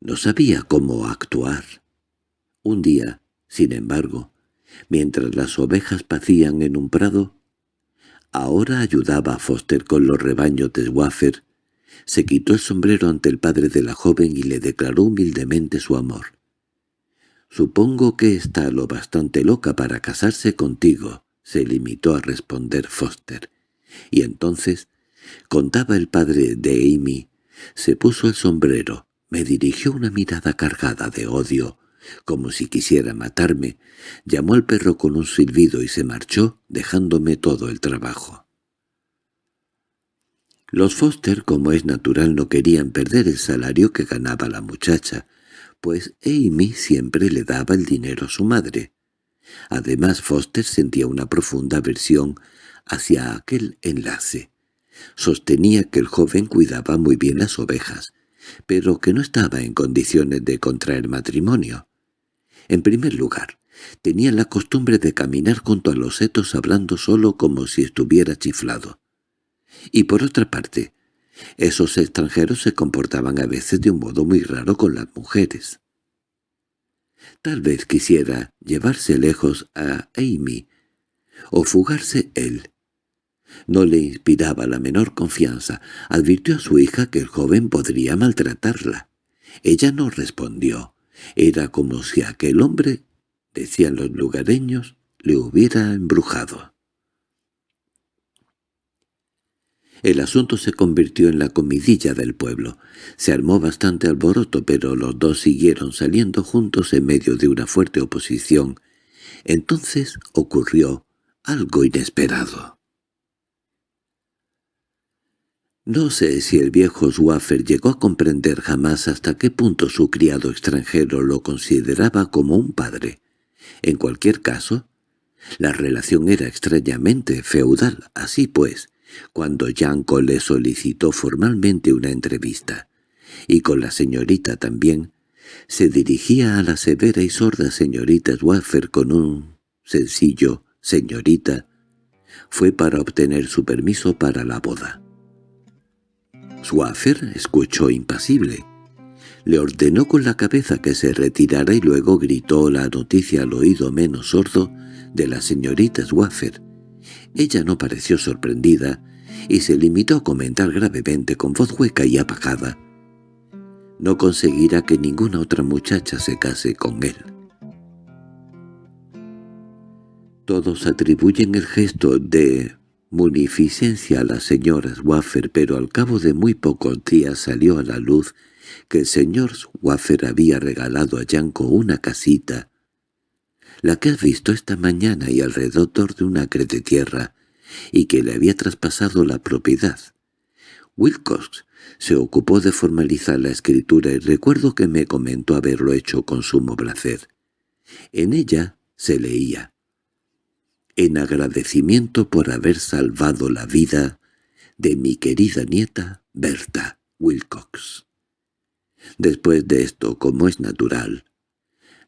No sabía cómo actuar. Un día, sin embargo, mientras las ovejas pacían en un prado, ahora ayudaba a Foster con los rebaños de Waffer, se quitó el sombrero ante el padre de la joven y le declaró humildemente su amor. «Supongo que está lo bastante loca para casarse contigo», se limitó a responder Foster. Y entonces, contaba el padre de Amy, se puso el sombrero, me dirigió una mirada cargada de odio, como si quisiera matarme, llamó al perro con un silbido y se marchó, dejándome todo el trabajo. Los Foster, como es natural, no querían perder el salario que ganaba la muchacha, pues Amy siempre le daba el dinero a su madre. Además, Foster sentía una profunda aversión hacia aquel enlace. Sostenía que el joven cuidaba muy bien las ovejas, pero que no estaba en condiciones de contraer matrimonio. En primer lugar, tenía la costumbre de caminar junto a los setos hablando solo como si estuviera chiflado. Y por otra parte, esos extranjeros se comportaban a veces de un modo muy raro con las mujeres. Tal vez quisiera llevarse lejos a Amy, o fugarse él. No le inspiraba la menor confianza. Advirtió a su hija que el joven podría maltratarla. Ella no respondió. Era como si aquel hombre, decían los lugareños, le hubiera embrujado. El asunto se convirtió en la comidilla del pueblo. Se armó bastante alboroto, pero los dos siguieron saliendo juntos en medio de una fuerte oposición. Entonces ocurrió algo inesperado. No sé si el viejo Swaffer llegó a comprender jamás hasta qué punto su criado extranjero lo consideraba como un padre. En cualquier caso, la relación era extrañamente feudal, así pues, cuando Yanko le solicitó formalmente una entrevista, y con la señorita también, se dirigía a la severa y sorda señorita Swaffer con un sencillo «señorita», fue para obtener su permiso para la boda. Swaffer escuchó impasible. Le ordenó con la cabeza que se retirara y luego gritó la noticia al oído menos sordo de la señorita Swaffer. Ella no pareció sorprendida y se limitó a comentar gravemente con voz hueca y apagada. No conseguirá que ninguna otra muchacha se case con él. Todos atribuyen el gesto de munificencia a las señoras Waffer, pero al cabo de muy pocos días salió a la luz que el señor Waffer había regalado a Yanko una casita, la que has visto esta mañana y alrededor de un acre de tierra, y que le había traspasado la propiedad. Wilcox se ocupó de formalizar la escritura y recuerdo que me comentó haberlo hecho con sumo placer. En ella se leía «En agradecimiento por haber salvado la vida de mi querida nieta Berta Wilcox». Después de esto, como es natural,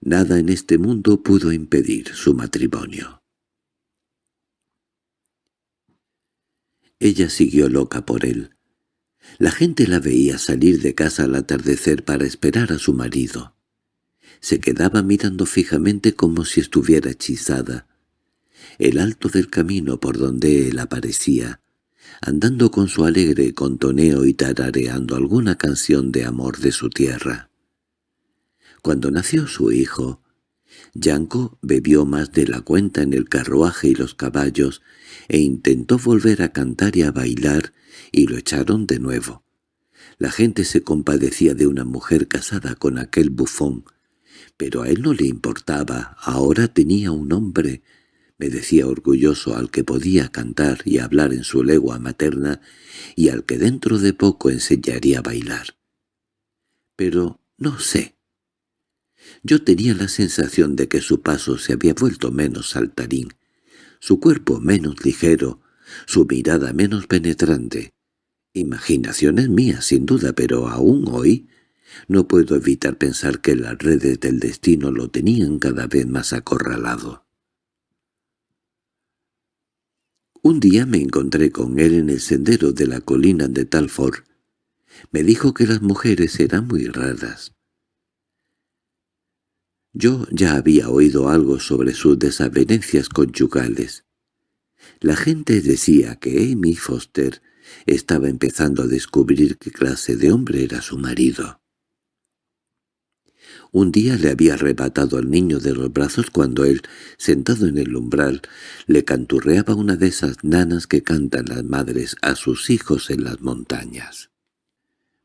nada en este mundo pudo impedir su matrimonio. Ella siguió loca por él. La gente la veía salir de casa al atardecer para esperar a su marido. Se quedaba mirando fijamente como si estuviera hechizada. El alto del camino por donde él aparecía, andando con su alegre contoneo y tarareando alguna canción de amor de su tierra. Cuando nació su hijo, Yanko bebió más de la cuenta en el carruaje y los caballos e intentó volver a cantar y a bailar y lo echaron de nuevo. La gente se compadecía de una mujer casada con aquel bufón, pero a él no le importaba, ahora tenía un hombre, me decía orgulloso al que podía cantar y hablar en su legua materna y al que dentro de poco enseñaría a bailar. Pero no sé. Yo tenía la sensación de que su paso se había vuelto menos saltarín, su cuerpo menos ligero, su mirada menos penetrante. Imaginaciones mías, sin duda, pero aún hoy no puedo evitar pensar que las redes del destino lo tenían cada vez más acorralado. Un día me encontré con él en el sendero de la colina de Talford. Me dijo que las mujeres eran muy raras. Yo ya había oído algo sobre sus desavenencias conyugales. La gente decía que Amy Foster estaba empezando a descubrir qué clase de hombre era su marido. Un día le había arrebatado al niño de los brazos cuando él, sentado en el umbral, le canturreaba una de esas nanas que cantan las madres a sus hijos en las montañas.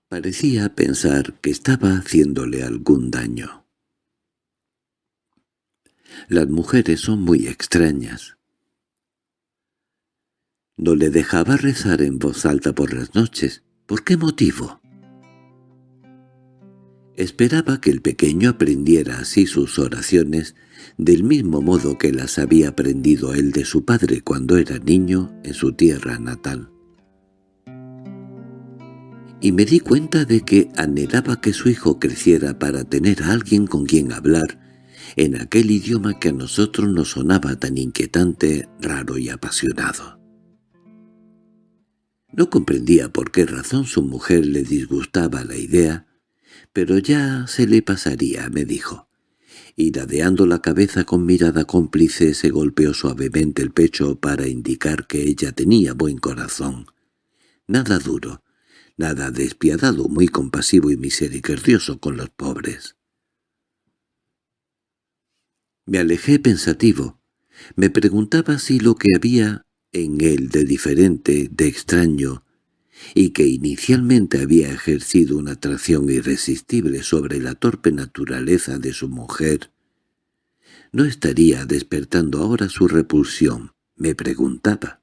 Parecía pensar que estaba haciéndole algún daño. Las mujeres son muy extrañas. No le dejaba rezar en voz alta por las noches. ¿Por qué motivo? Esperaba que el pequeño aprendiera así sus oraciones del mismo modo que las había aprendido él de su padre cuando era niño en su tierra natal. Y me di cuenta de que anhelaba que su hijo creciera para tener a alguien con quien hablar en aquel idioma que a nosotros nos sonaba tan inquietante, raro y apasionado. No comprendía por qué razón su mujer le disgustaba la idea, pero ya se le pasaría, me dijo. Y dadeando la cabeza con mirada cómplice se golpeó suavemente el pecho para indicar que ella tenía buen corazón. Nada duro, nada despiadado, muy compasivo y misericordioso con los pobres. Me alejé pensativo. Me preguntaba si lo que había en él de diferente, de extraño, y que inicialmente había ejercido una atracción irresistible sobre la torpe naturaleza de su mujer, ¿no estaría despertando ahora su repulsión? me preguntaba.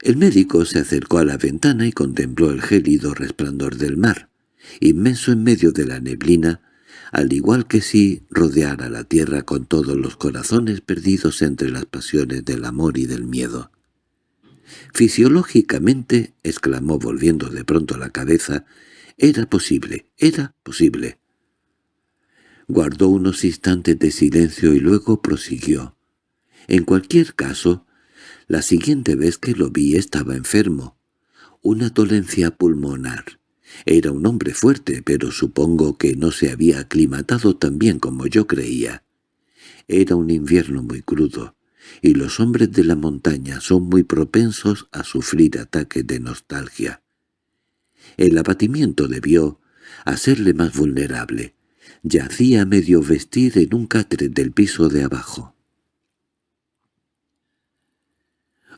El médico se acercó a la ventana y contempló el gélido resplandor del mar, inmenso en medio de la neblina, al igual que si rodeara la tierra con todos los corazones perdidos entre las pasiones del amor y del miedo. Fisiológicamente, exclamó volviendo de pronto la cabeza, era posible, era posible. Guardó unos instantes de silencio y luego prosiguió. En cualquier caso, la siguiente vez que lo vi estaba enfermo. Una dolencia pulmonar. Era un hombre fuerte, pero supongo que no se había aclimatado tan bien como yo creía. Era un invierno muy crudo y los hombres de la montaña son muy propensos a sufrir ataques de nostalgia. El abatimiento debió hacerle más vulnerable. Yacía medio vestir en un catre del piso de abajo.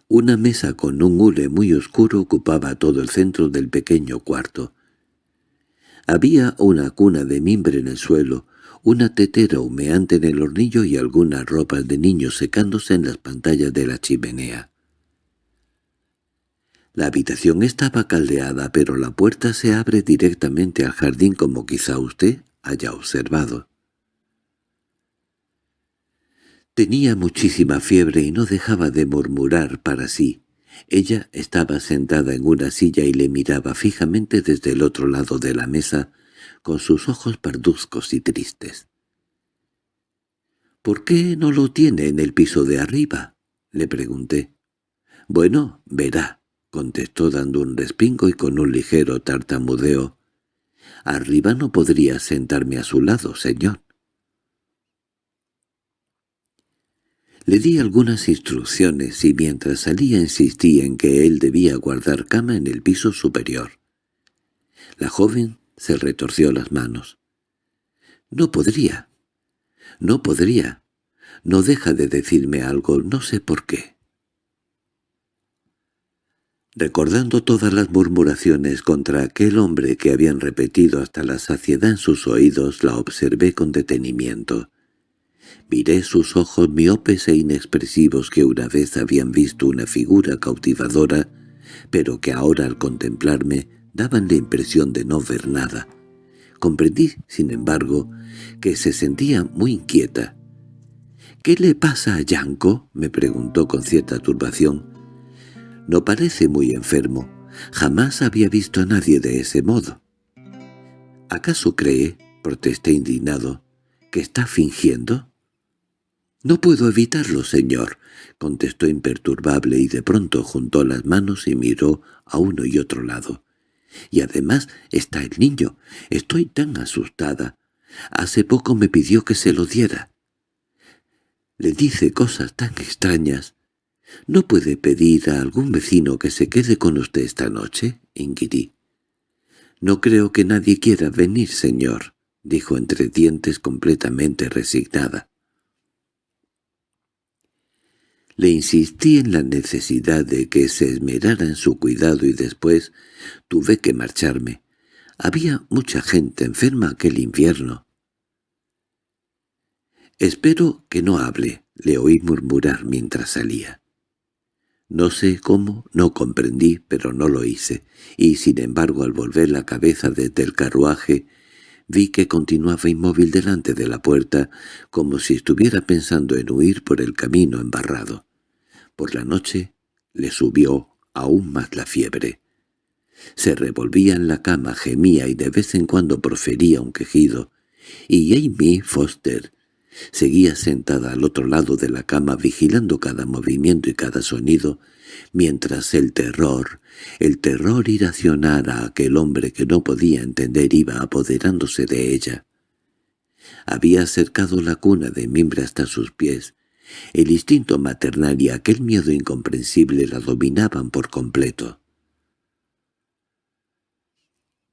Una mesa con un hule muy oscuro ocupaba todo el centro del pequeño cuarto. Había una cuna de mimbre en el suelo, una tetera humeante en el hornillo y algunas ropas de niños secándose en las pantallas de la chimenea. La habitación estaba caldeada, pero la puerta se abre directamente al jardín como quizá usted haya observado. Tenía muchísima fiebre y no dejaba de murmurar para sí. Ella estaba sentada en una silla y le miraba fijamente desde el otro lado de la mesa, con sus ojos parduzcos y tristes. —¿Por qué no lo tiene en el piso de arriba? —le pregunté. —Bueno, verá —contestó dando un respingo y con un ligero tartamudeo—. Arriba no podría sentarme a su lado, señor. Le di algunas instrucciones y mientras salía insistí en que él debía guardar cama en el piso superior. La joven se retorció las manos. «No podría. No podría. No deja de decirme algo, no sé por qué». Recordando todas las murmuraciones contra aquel hombre que habían repetido hasta la saciedad en sus oídos, la observé con detenimiento. Miré sus ojos miopes e inexpresivos que una vez habían visto una figura cautivadora, pero que ahora al contemplarme daban la impresión de no ver nada. Comprendí, sin embargo, que se sentía muy inquieta. —¿Qué le pasa a Yanko? —me preguntó con cierta turbación. —No parece muy enfermo. Jamás había visto a nadie de ese modo. —¿Acaso cree —protesté indignado— que está fingiendo? —No puedo evitarlo, señor —contestó imperturbable y de pronto juntó las manos y miró a uno y otro lado. Y además está el niño. Estoy tan asustada. Hace poco me pidió que se lo diera. Le dice cosas tan extrañas. ¿No puede pedir a algún vecino que se quede con usted esta noche? inquirí. No creo que nadie quiera venir, señor, dijo entre dientes completamente resignada. Le insistí en la necesidad de que se esmerara en su cuidado y después tuve que marcharme. Había mucha gente enferma aquel invierno. «Espero que no hable», le oí murmurar mientras salía. No sé cómo, no comprendí, pero no lo hice, y sin embargo al volver la cabeza desde el carruaje vi que continuaba inmóvil delante de la puerta, como si estuviera pensando en huir por el camino embarrado. Por la noche le subió aún más la fiebre. Se revolvía en la cama, gemía y de vez en cuando profería un quejido, y Amy Foster seguía sentada al otro lado de la cama vigilando cada movimiento y cada sonido, mientras el terror, el terror irracional a aquel hombre que no podía entender iba apoderándose de ella. Había acercado la cuna de mimbre hasta sus pies. El instinto maternal y aquel miedo incomprensible la dominaban por completo.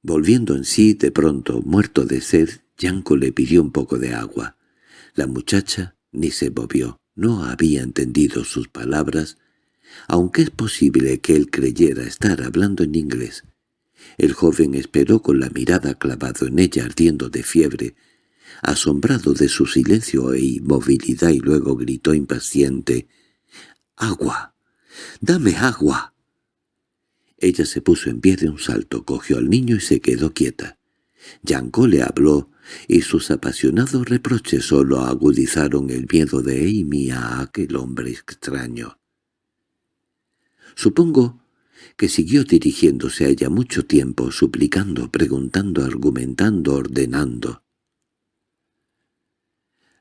Volviendo en sí, de pronto, muerto de sed, Yanko le pidió un poco de agua. La muchacha ni se movió, no había entendido sus palabras, aunque es posible que él creyera estar hablando en inglés. El joven esperó con la mirada clavado en ella ardiendo de fiebre, asombrado de su silencio e inmovilidad y luego gritó impaciente, «¡Agua! ¡Dame agua!». Ella se puso en pie de un salto, cogió al niño y se quedó quieta. Yanko le habló, y sus apasionados reproches solo agudizaron el miedo de Amy a aquel hombre extraño. Supongo que siguió dirigiéndose a ella mucho tiempo, suplicando, preguntando, argumentando, ordenando.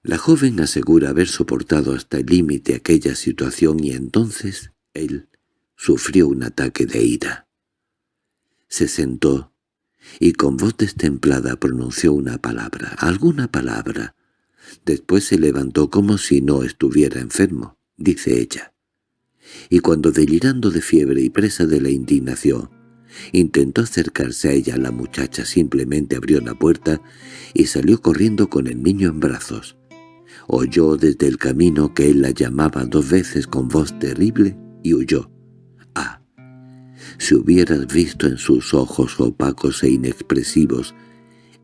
La joven asegura haber soportado hasta el límite aquella situación y entonces él sufrió un ataque de ira. Se sentó y con voz destemplada pronunció una palabra, alguna palabra. Después se levantó como si no estuviera enfermo, dice ella y cuando delirando de fiebre y presa de la indignación, intentó acercarse a ella la muchacha simplemente abrió la puerta y salió corriendo con el niño en brazos. Oyó desde el camino que él la llamaba dos veces con voz terrible y huyó. Ah, si hubieras visto en sus ojos opacos e inexpresivos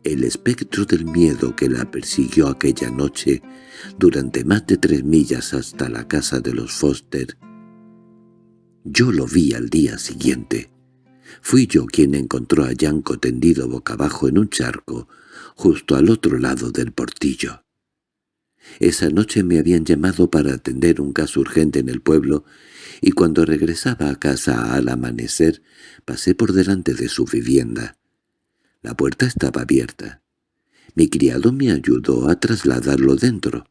el espectro del miedo que la persiguió aquella noche durante más de tres millas hasta la casa de los Foster, yo lo vi al día siguiente. Fui yo quien encontró a Yanko tendido boca abajo en un charco, justo al otro lado del portillo. Esa noche me habían llamado para atender un caso urgente en el pueblo, y cuando regresaba a casa al amanecer pasé por delante de su vivienda. La puerta estaba abierta. Mi criado me ayudó a trasladarlo dentro.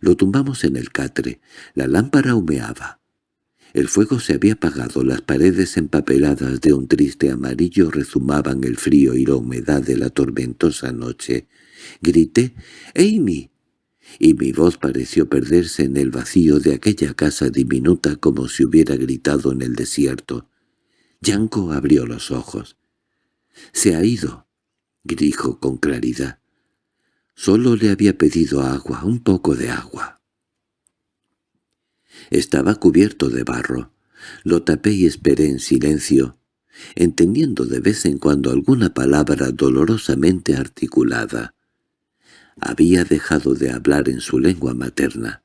Lo tumbamos en el catre. La lámpara humeaba. El fuego se había apagado, las paredes empapeladas de un triste amarillo rezumaban el frío y la humedad de la tormentosa noche. Grité «¡Amy!» y mi voz pareció perderse en el vacío de aquella casa diminuta como si hubiera gritado en el desierto. Yanko abrió los ojos. «Se ha ido», dijo con claridad. Solo le había pedido agua, un poco de agua. Estaba cubierto de barro. Lo tapé y esperé en silencio, entendiendo de vez en cuando alguna palabra dolorosamente articulada. Había dejado de hablar en su lengua materna.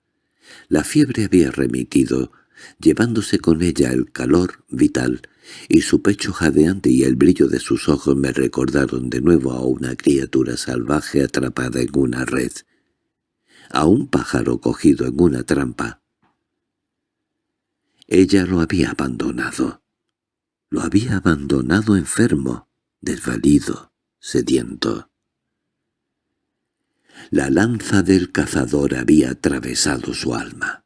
La fiebre había remitido, llevándose con ella el calor vital, y su pecho jadeante y el brillo de sus ojos me recordaron de nuevo a una criatura salvaje atrapada en una red, a un pájaro cogido en una trampa. Ella lo había abandonado. Lo había abandonado enfermo, desvalido, sediento. La lanza del cazador había atravesado su alma.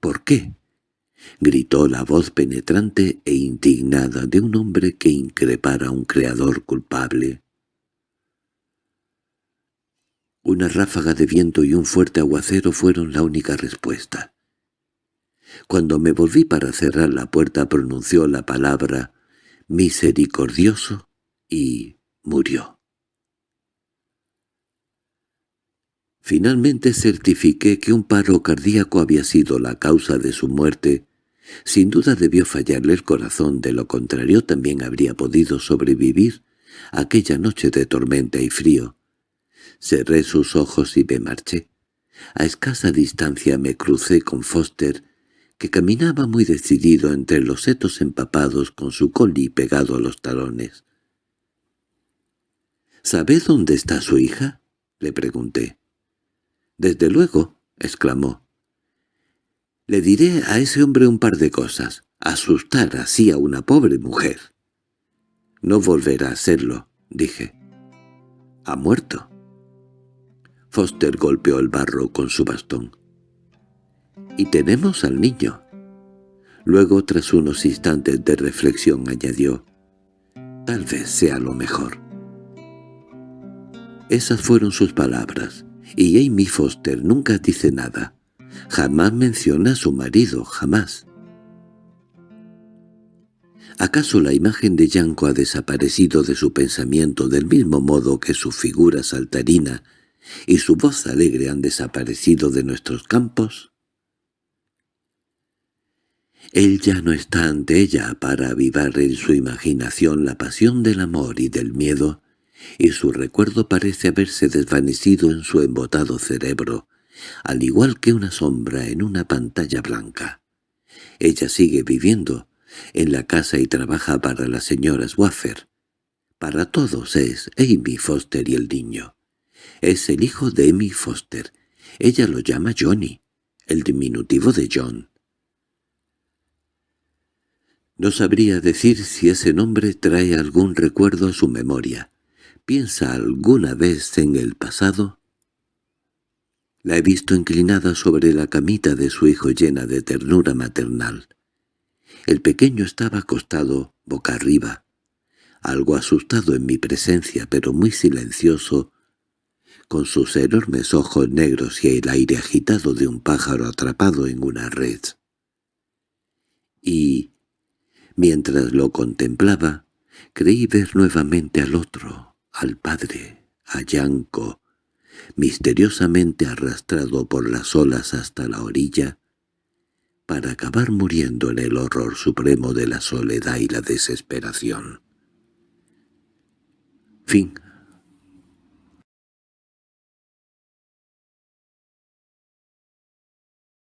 ¿Por qué? gritó la voz penetrante e indignada de un hombre que increpara a un creador culpable. Una ráfaga de viento y un fuerte aguacero fueron la única respuesta. Cuando me volví para cerrar la puerta pronunció la palabra «misericordioso» y murió. Finalmente certifiqué que un paro cardíaco había sido la causa de su muerte. Sin duda debió fallarle el corazón, de lo contrario también habría podido sobrevivir aquella noche de tormenta y frío. Cerré sus ojos y me marché. A escasa distancia me crucé con Foster, que caminaba muy decidido entre los setos empapados con su coli pegado a los talones. —¿Sabe dónde está su hija? —le pregunté. —Desde luego —exclamó. —Le diré a ese hombre un par de cosas. Asustar así a una pobre mujer. —No volverá a hacerlo —dije. —Ha muerto. Foster golpeó el barro con su bastón. —Y tenemos al niño. Luego, tras unos instantes de reflexión, añadió, «Tal vez sea lo mejor». Esas fueron sus palabras, y Amy Foster nunca dice nada. Jamás menciona a su marido, jamás. ¿Acaso la imagen de Yanko ha desaparecido de su pensamiento del mismo modo que su figura saltarina y su voz alegre han desaparecido de nuestros campos? Él ya no está ante ella para avivar en su imaginación la pasión del amor y del miedo, y su recuerdo parece haberse desvanecido en su embotado cerebro, al igual que una sombra en una pantalla blanca. Ella sigue viviendo en la casa y trabaja para las señoras Waffer. Para todos es Amy Foster y el niño. Es el hijo de Amy Foster. Ella lo llama Johnny, el diminutivo de John. No sabría decir si ese nombre trae algún recuerdo a su memoria. ¿Piensa alguna vez en el pasado? La he visto inclinada sobre la camita de su hijo llena de ternura maternal. El pequeño estaba acostado boca arriba, algo asustado en mi presencia, pero muy silencioso, con sus enormes ojos negros y el aire agitado de un pájaro atrapado en una red. Y Mientras lo contemplaba, creí ver nuevamente al otro, al padre, a Yanko, misteriosamente arrastrado por las olas hasta la orilla, para acabar muriendo en el horror supremo de la soledad y la desesperación. Fin